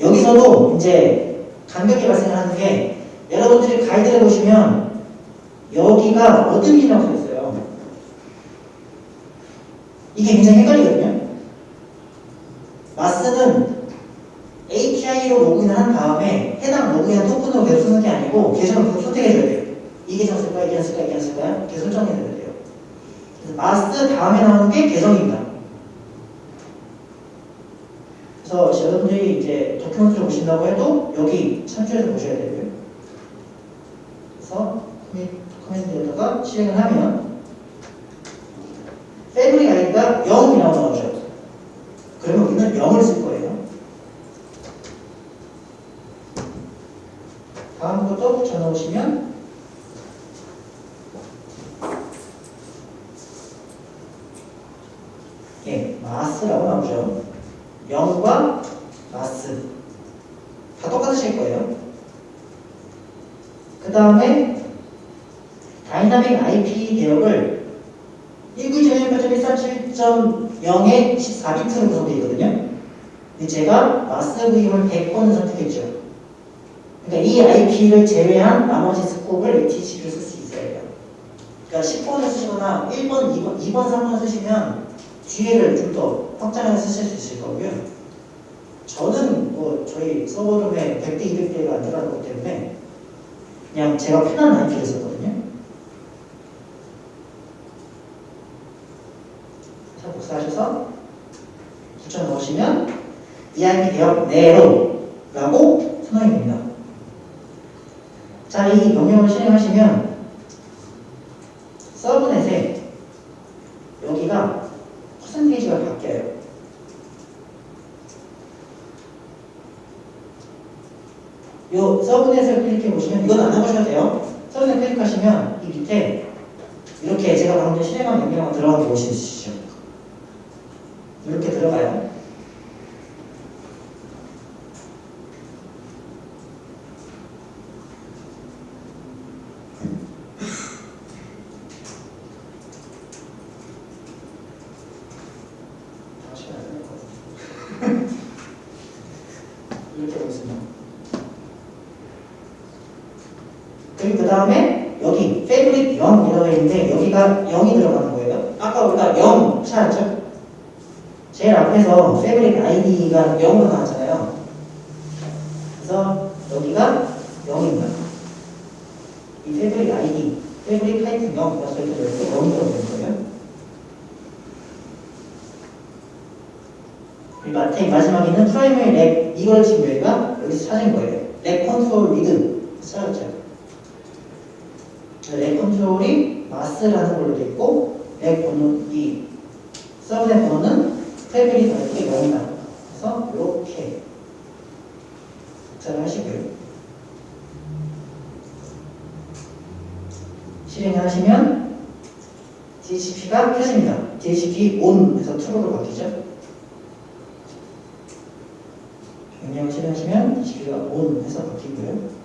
여기서도 이제 간격이 발생하는 게 가이드를 보시면 여기가 어둠이라고 써 있어요. 이게 굉장히 헷갈리거든요. 마스는 API로 로그인을 한 다음에 해당 로그인 토큰으로 계속 쓰는 게 아니고 계정을 계속 선택해줘야 돼요. 이 계정 쓸까요? 이 계정 쓸까요? 이 계정 쓸까요? 계속 설정해줘야 돼요. 그래서 마스 다음에 나오는 게 계정입니다. 그래서 여러분들이 이제 도큐멘트를 보신다고 해도 여기 참조해서 보셔야 되고요. 커맨드에다가 실행을 하면 패밀리 아이디가 0이라고 나오죠. 그러면 우리는 0을 쓸 거예요. 다음 것도 붙여 넣으시면 예, 마스라고 나오죠. 0과 마스 다 똑같으실 거예요. 그 다음에 dynamic IP 대역을 192.1.147.0의 24비트로 구성되어 있거든요. 제가 MAAS IP를 100번을 선택했죠. 그러니까 이 IP를 제외한 나머지 scope을 DHCP를 쓸수 있어야 돼요. 그러니까 10번을 쓰시거나 1번, 2번, 2번, 3번 쓰시면 뒤에를 좀 더 확장해서 쓰실 수 있을 거고요. 저는 뭐 저희 서버룸에 100대, 200대가 안 들어가는 것 때문에 그냥 제가 편한 IP를 썼거든요. 자, 복사하셔서 붙여 넣으시면 이 IP 대역 내로 라고 선언이 됩니다. 자, 이 명령을 실행하시면 서브넷에 여기가 퍼센테이지가 바뀌어요. 요 서브넷을 클릭해 보시면 이건 안 해보셔도 돼요. 서브넷 클릭하시면 이 밑에 이렇게 제가 방금 전에 실행한 명령어가 들어가는 거 보시죠. 이렇게 들어가요. 다시 해야 될것 같아요. 이렇게 보겠습니다. 그리고 그 다음에 여기 favorite 0이라고 있는데 여기가 0이 들어가는 거예요. 아까 우리가 0 찾았죠? 제일 앞에서 favorite id가 0으로 나왔잖아요. 그래서 여기가 0입니다. 이 favorite id, favorite 타이틀 0, 그래서 이렇게 이렇게 0이 들어가는 거예요. 이 마태 마지막에는 primary rack 이걸 지금 저희가 여기서 찾은 거예요. rack control read 찾았죠. rack control이 MAAS라는 걸로 돼 있고 rack 번호 이 subnet 번호는 테이블이 다르게 0이다. 그래서 이렇게 복사를 하시고요. 실행하시면 DHCP가 켜집니다. DHCP ON에서 TRUE로 바뀌죠. 명령을 실행하시면 DHCP가 ON 해서 바뀌고요.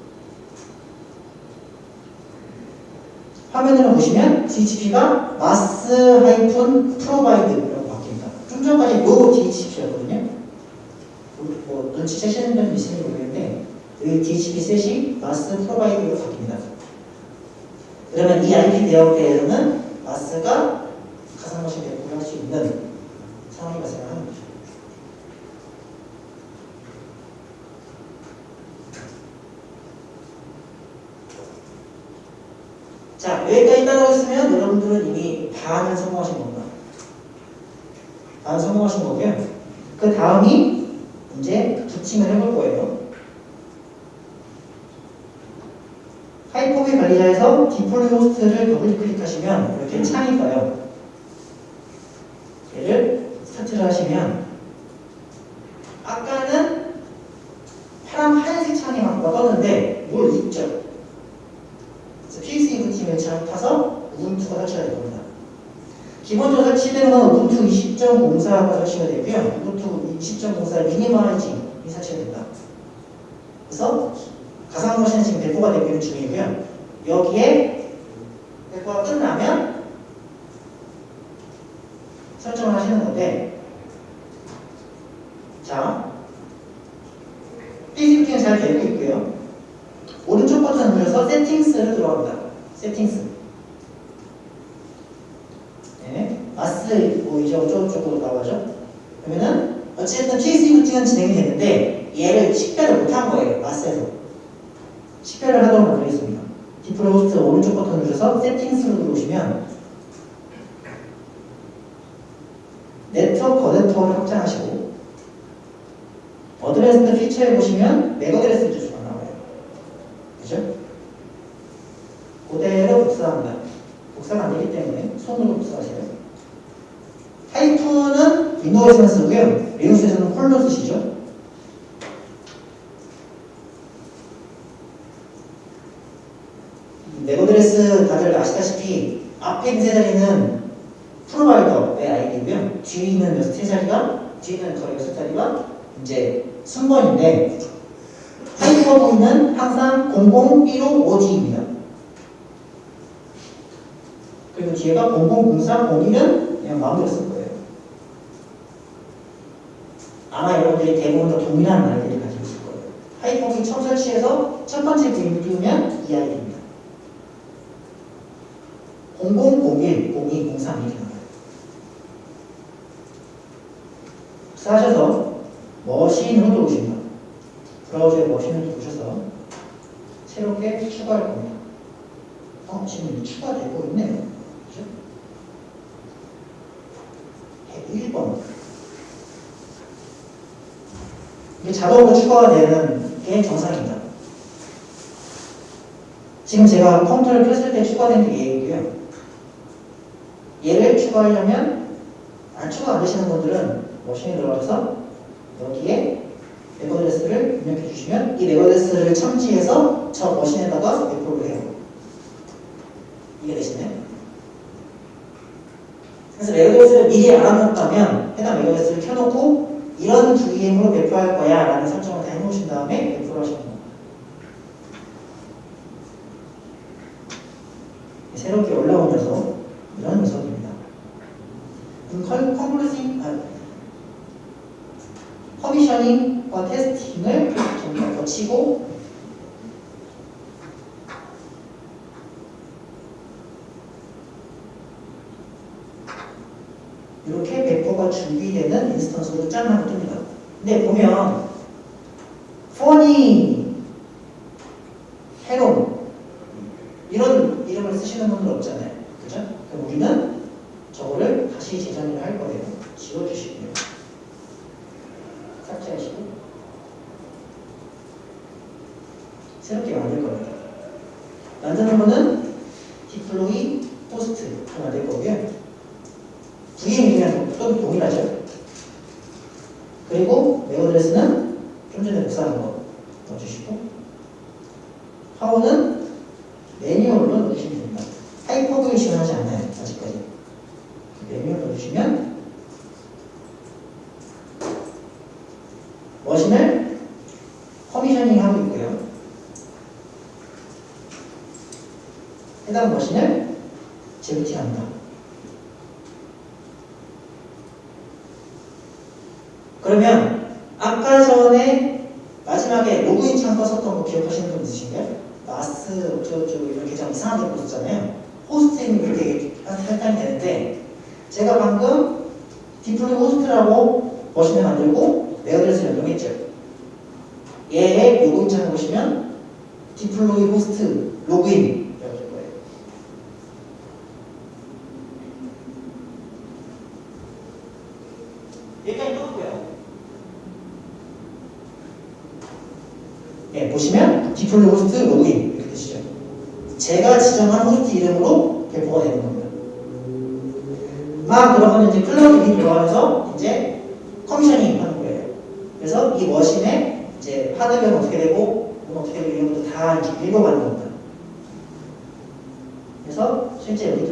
보시면 DHCP가 mass-provide라고 바뀝니다. 좀 전까지 no DHCP였거든요. 뭐 눈치 채시는 분도 있을지 모르겠는데 여기 DHCP 셋이 마스 프로바이드로 바뀝니다. 그러면 이 IP 대역대에서는 마스가 가상머신 배포를 할 수 있는 그리고 뒤에가 0003, 01은 그냥 마음대로 쓸 거예요. 아마 여러분들이 대부분 다 동일한 아이디를 가지고 있을 거예요. 하이퍼브 처음 설치해서 첫 번째 VM을 띄우면 이 아이디입니다. 0001, 02, 03 이렇게 나와요. 하셔서 machine으로 들어오십니다. 브라우저에 machine을 들어오셔서 새롭게 추가할 겁니다. 어, 지금 이미 추가되고 있네요. 그죠? 101번. 이게 자동으로 추가가 되는 게 정상입니다. 지금 제가 컴퓨터를 켰을 때 추가된 게 얘이고요. 얘를 추가하려면 안 추가 안 되시는 분들은 머신에 들어가서 여기에 MAC address를 입력해 주시면 이 MAC address를 감지해서 저 machine에다가 배포를 해요. 이해 되시나요? 그래서 MAC address를 미리 알아놓았다면 해당 MAC address를 켜놓고 이런 VM으로 배포할 거야 라는 설정을 다 해놓으신 다음에 배포를 하시는 겁니다. 새롭게 올라온 녀석 이런 녀석입니다. commissioning 아, commissioning과 testing을 다 거치고 배포가 준비되는 instance로 짠하고 뜹니다. 근데 보면 포 얘가 이거고요. 예, 보시면 디폴트 호스트 로그인 이렇게 되시죠. 제가 지정한 호스트 이름으로 배포가 되는 겁니다. 막 들어가면 이제 cloud-init 들어가면서 이제 commissioning 하는 거예요. 그래서 이 machine에 이제 하드웨어는 어떻게 되고 뭐 어떻게 되고 이런 것도 다 이렇게 읽어가는 겁니다. 그래서 실제 여기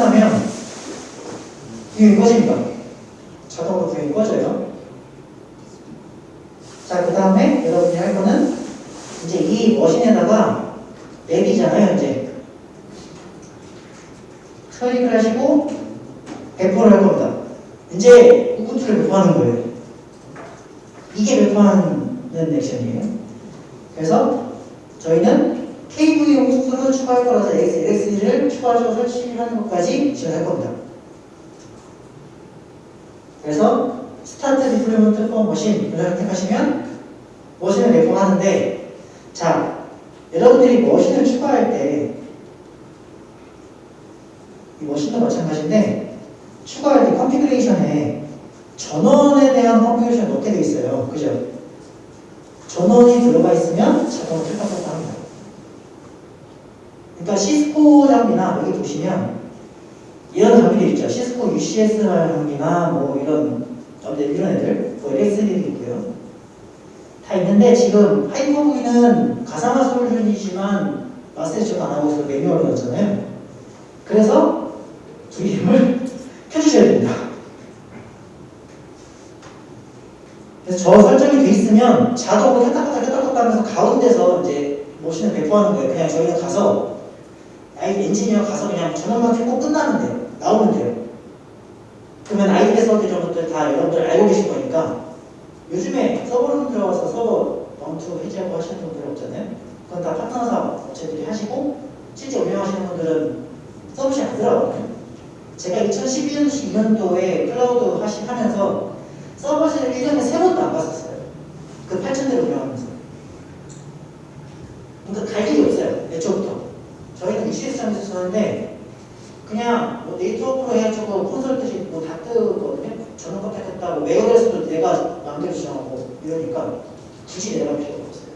끝나면 구형이 꺼집니다. 자동으로 구형이 꺼져요. 자, 그 다음에 여러분이 할 거는 이제 이 머신에다가 앱이잖아요, 이제. 클릭을 하시고 배포를 할 겁니다. 이제 우분투를 배포하는 거예요. 이게 배포하는 액션이에요. 그래서 저희는 KVM 호스트를 추가할 거라서 LXD를 추가해서 설치하는 것까지 진행할 겁니다. 그래서 start deployment for machine 이걸 선택하시면 machine을 배포하는데 자 여러분들이 machine을 추가할 때 이 machine도 마찬가지인데 추가할 때 configuration에 전원에 대한 configuration을 넣게 돼 있어요. 그죠? 전원이 들어가 있으면 자동으로 틀딱틀딱 합니다. 그러니까 시스코 장비나 여기 보시면 이런 장비들 있죠. 시스코 UCS 장비나 뭐 이런 어떤 이런 애들, 뭐 LXD도 있고요. 다 있는데 지금 하이퍼브이는 가상화 솔루션이지만 마스터를 안 하고 있어서 매뉴얼로 넣었잖아요. 그래서 VM을 <laughs> 켜주셔야 됩니다. 그래서 저 설정이 돼 있으면 자동으로 껐다켰다 하면서 가운데서 이제 machine을 배포하는 거예요. 그냥 저희는 가서 IDC 엔지니어 가서 그냥 전원만 켜고 돼요. 나오면 돼요. 그러면 IDC 서버 것들 다 여러분들 알고 계실 거니까 요즘에 서버룸 들어가서 서버 mount 해제하고 하시는 분들 없잖아요. 그건 다 파트너 사 업체들이 하시고 실제 운영하시는 분들은 서버실 안 들어가거든요. 제가 2012년도에 클라우드 하시 하면서 서버실을 1년에 세 번도 안 갔었어요. 그 8천대를 운영하면서. 그러니까 갈 일이 없어요. 애초부터. UCS장에서 쓰는데 그냥 뭐 네트워크로 해가지고 콘솔 뜻이 뭐다 뜨거든요. 전원 컨택했다고 메일에서도 내가 마음대로 지정하고 이러니까 굳이 내가 필요가 없어요.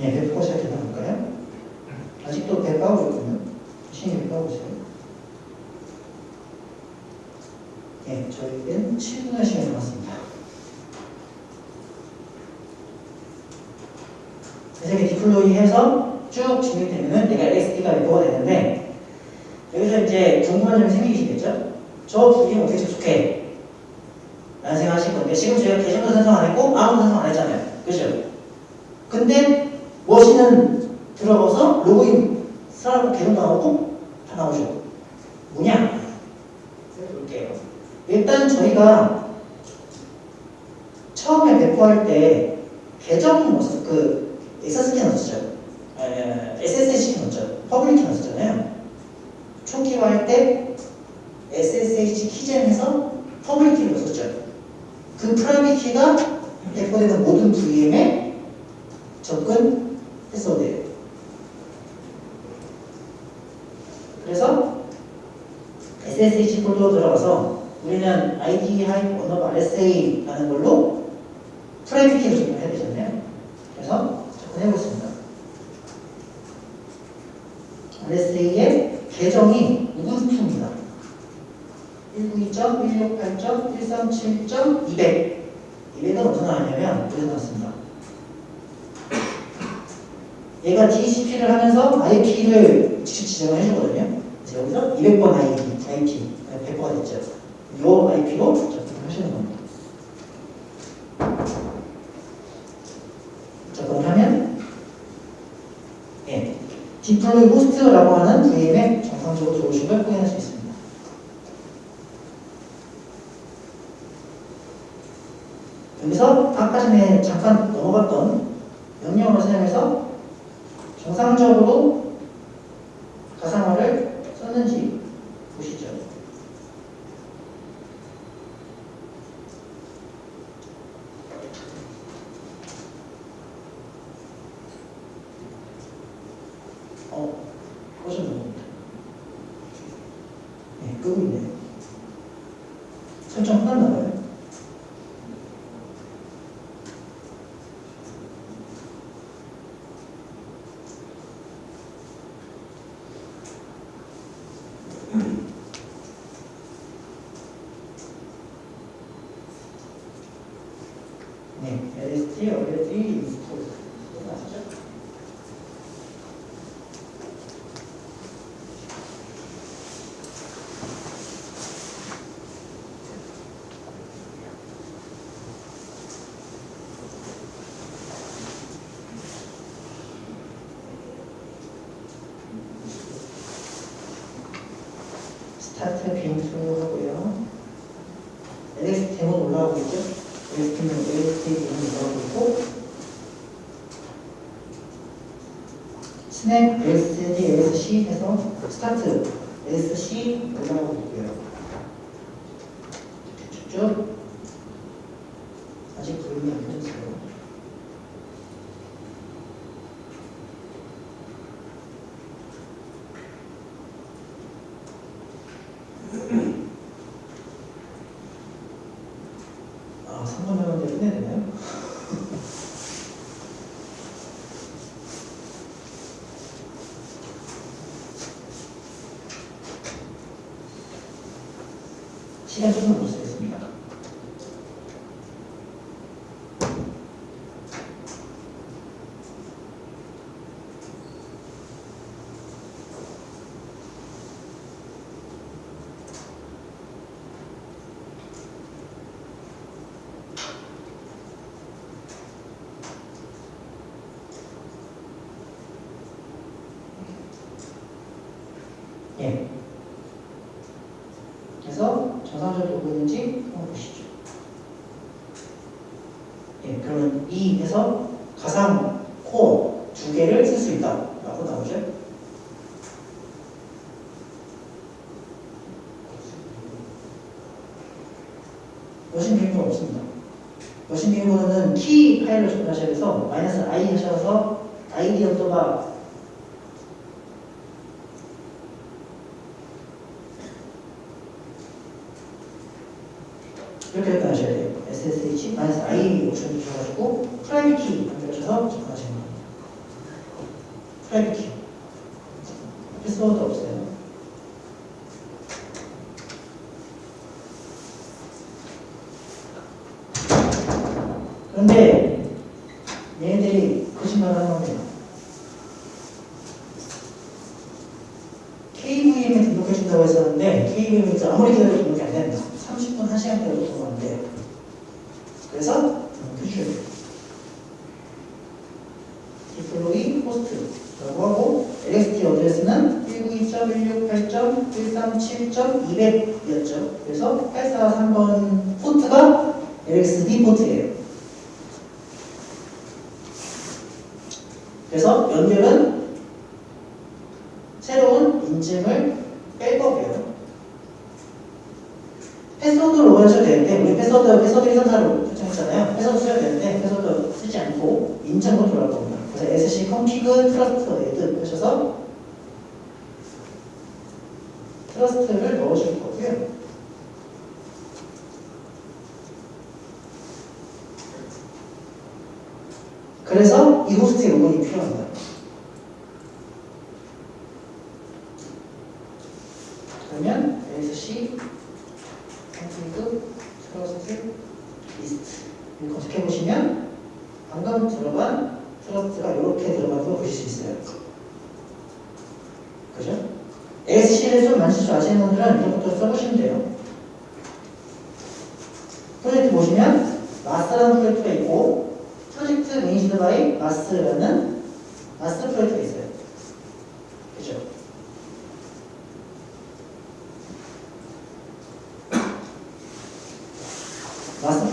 예, 배포가 시작해서 볼까요? 아직도 배 까고 있거든요. 신이 배 까고 있어요. 예, 저희는 7분의 시간이 남았습니다. 그래서 이렇게 디플로이 해서 쭉 진행되면은 내가 LSD가 배포가 되는데 여기서 이제 궁금한 점이 생기시겠죠? 저 부분 어떻게 접속해? 라는 생각 하실 건데 지금 저희가 계정도 생성 안 했고 아무도 생성 안 했잖아요. 그죠? 근데 machine은 들어가서 로그인 사람 계정 나오고 다 나오죠. 뭐냐? 볼게요. 일단 저희가 처음에 배포할 때 계정 넣었, 그 SSD 넣었죠. SSH 넣었죠. public key 넣었잖아요. 초기화 할 때 SSH keygen에서 public key를 넣었죠. 그 private key가 배포되는 모든 VM에 접근했어야 돼요. 그래서 SSH 폴더로 들어가서 우리는 ID hyphen underbar RSA라는 걸로 private key를. 그래서 접근 해보겠습니다. RSA의 계정이 우분투입니다. 192.168.137.200 200은 어디서 나왔냐면 여기서 나왔습니다. 얘가 DHCP를 하면서 IP를 직접 지정을 해주거든요. 그래서 여기서 200번 IP, IP 배포가 됐죠. 이 IP로 접근하시는 겁니다. 딥블루 부스트라고 하는 VM의 정상적으로 들어오신 걸 확인할 수 있습니다. 여기서 아까 전에 잠깐 넘어갔던 명령어를 사용해서 정상적으로 가상화를 썼는지 쭉 아직 구름이 안 됐어요. 아, <laughs> 시간 조금 무엇을 보고 있는지 리스트 검색해 보시면 방금 들어간 trust가 이렇게 들어가는 보실 수 있어요. 그죠? SCLS 만질 줄 아시는 분들은 이것부터 써보시면 돼요. 프로젝트 보시면 MAAS라는 프로젝트가 있고 project managed by MAAS라는 MAAS 프로젝트가 있어요.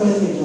마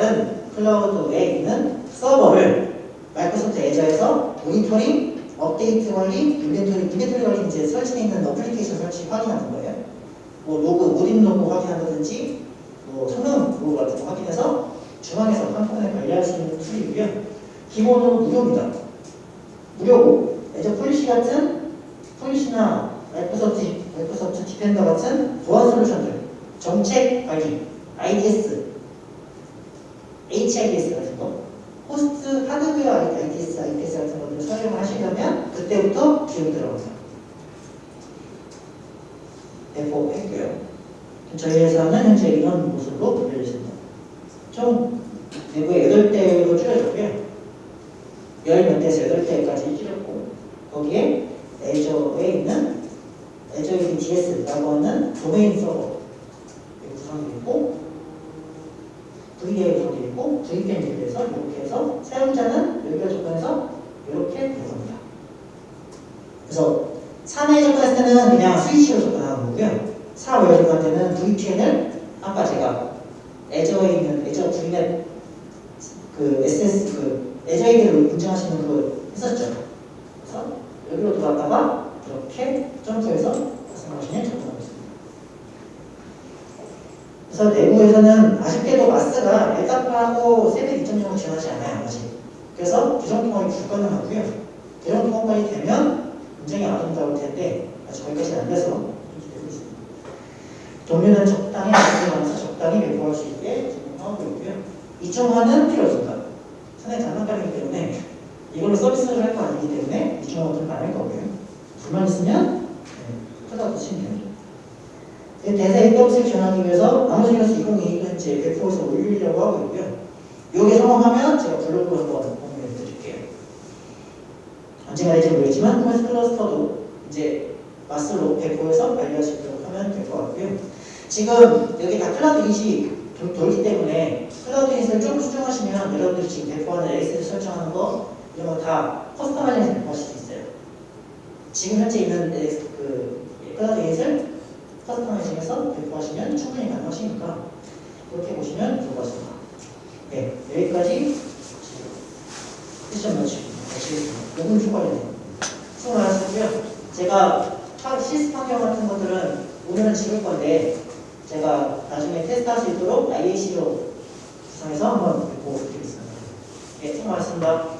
다른 클라우드 에 있는 서버를 마이크로소프트 애저에서 모니터링, 업데이트 관리, inventory, inventory 관리 이제 설치되어 있는 어플리케이션 설치 확인하는 거예요. 뭐 로그, 모딘 로그 확인한다든지 뭐 성능 로그 같은 거 확인해서 중앙에서 한꺼번에 관리할 수 있는 툴이고요. 기본으로 무료입니다. 무료고 애저 policy 같은 policy나 마이크로소프트, 마이크로소프트 디펜더 같은 보안 솔루션들 정책 관리, IDS, HIDS 같은 거 호스트 하드웨어 IDS, IDS 같은 것들을 사용을 하시려면 그때부터 비용이 들어갑니다. 배포했고요. 저희 회사는 현재 이런 모습으로 분류되어 있습니다. 총 내부에 8대로 줄여졌고요. 10몇 대에서 8대까지 줄였고 거기에 애저에 있는 애저 DS라고 하는 도메인 서버 구성이 있고 VDA 구성이 있고 VPN 대비해서 이렇게 해서 사용자는 여기가 접근해서 이렇게 구성합니다. 그래서 3회 접근할 때는 그냥 스위치로 접근하는 거고요. 4회 접근할 때는 VPN을 아까 제가 애저에 있는 애저 VNet 그 SS 그 애저에게로 인증하시는 거 했었죠. 그래서 여기로 들어갔다가 이렇게 점프해서 접근하고 있습니다. 그래서 내부에서는 아쉽게도 마스가 엘타파하고 세대 2.0을 지원하지 않아요 아직. 그래서 규정통합이 불가능하고요. 규정통합까지 되면 굉장히 아름다울 텐데 아직 거기까지는 안 돼서 준비되고 있습니다. 동료는 적당히 안정하면서 적당히 배포할 수 있게 진행하고 있고요. 2.5는 필요 없습니다. 상당히 장난감이기 때문에 이걸로 서비스를 할 거 아니기 때문에 2.5는 안할 거고요. 불만 있으면 네, 찾아서 치면 됩니다. 대사 AWS를 지원하기 위해서 나머지가서 2022 현재 배포에서 올리려고 하고 있고요. 요게 성공하면 제가 블로그 한번 공유해 드릴게요. 언제가 될지 모르겠지만 코메스 클러스터도 이제 마스로 배포해서 알려지도록 하면 될 것 같고요. 지금 여기 다 클라우드 인식 돌- 돌기 때문에 cloud-init을 조금 수정하시면 여러분들이 지금 배포하는 OS를 설정하는 거 이런 거 다 customizing해서 배포하실 수 있어요. 지금 현재 있는 그그 클라우드 customizing해서 배포하시면 충분히 가능하시니까 그렇게 보시면 좋을 것 같습니다. 네, 여기까지 세션 마치고 마치겠습니다. 5분 초과되네요. 수고 많으셨고요. 제가 하- 시스템 환경 같은 것들은 오늘은 지울 건데 제가 나중에 테스트할 수 있도록 IAC로 구성해서 한번 보고 드리겠습니다. 네, 수고 많으셨습니다.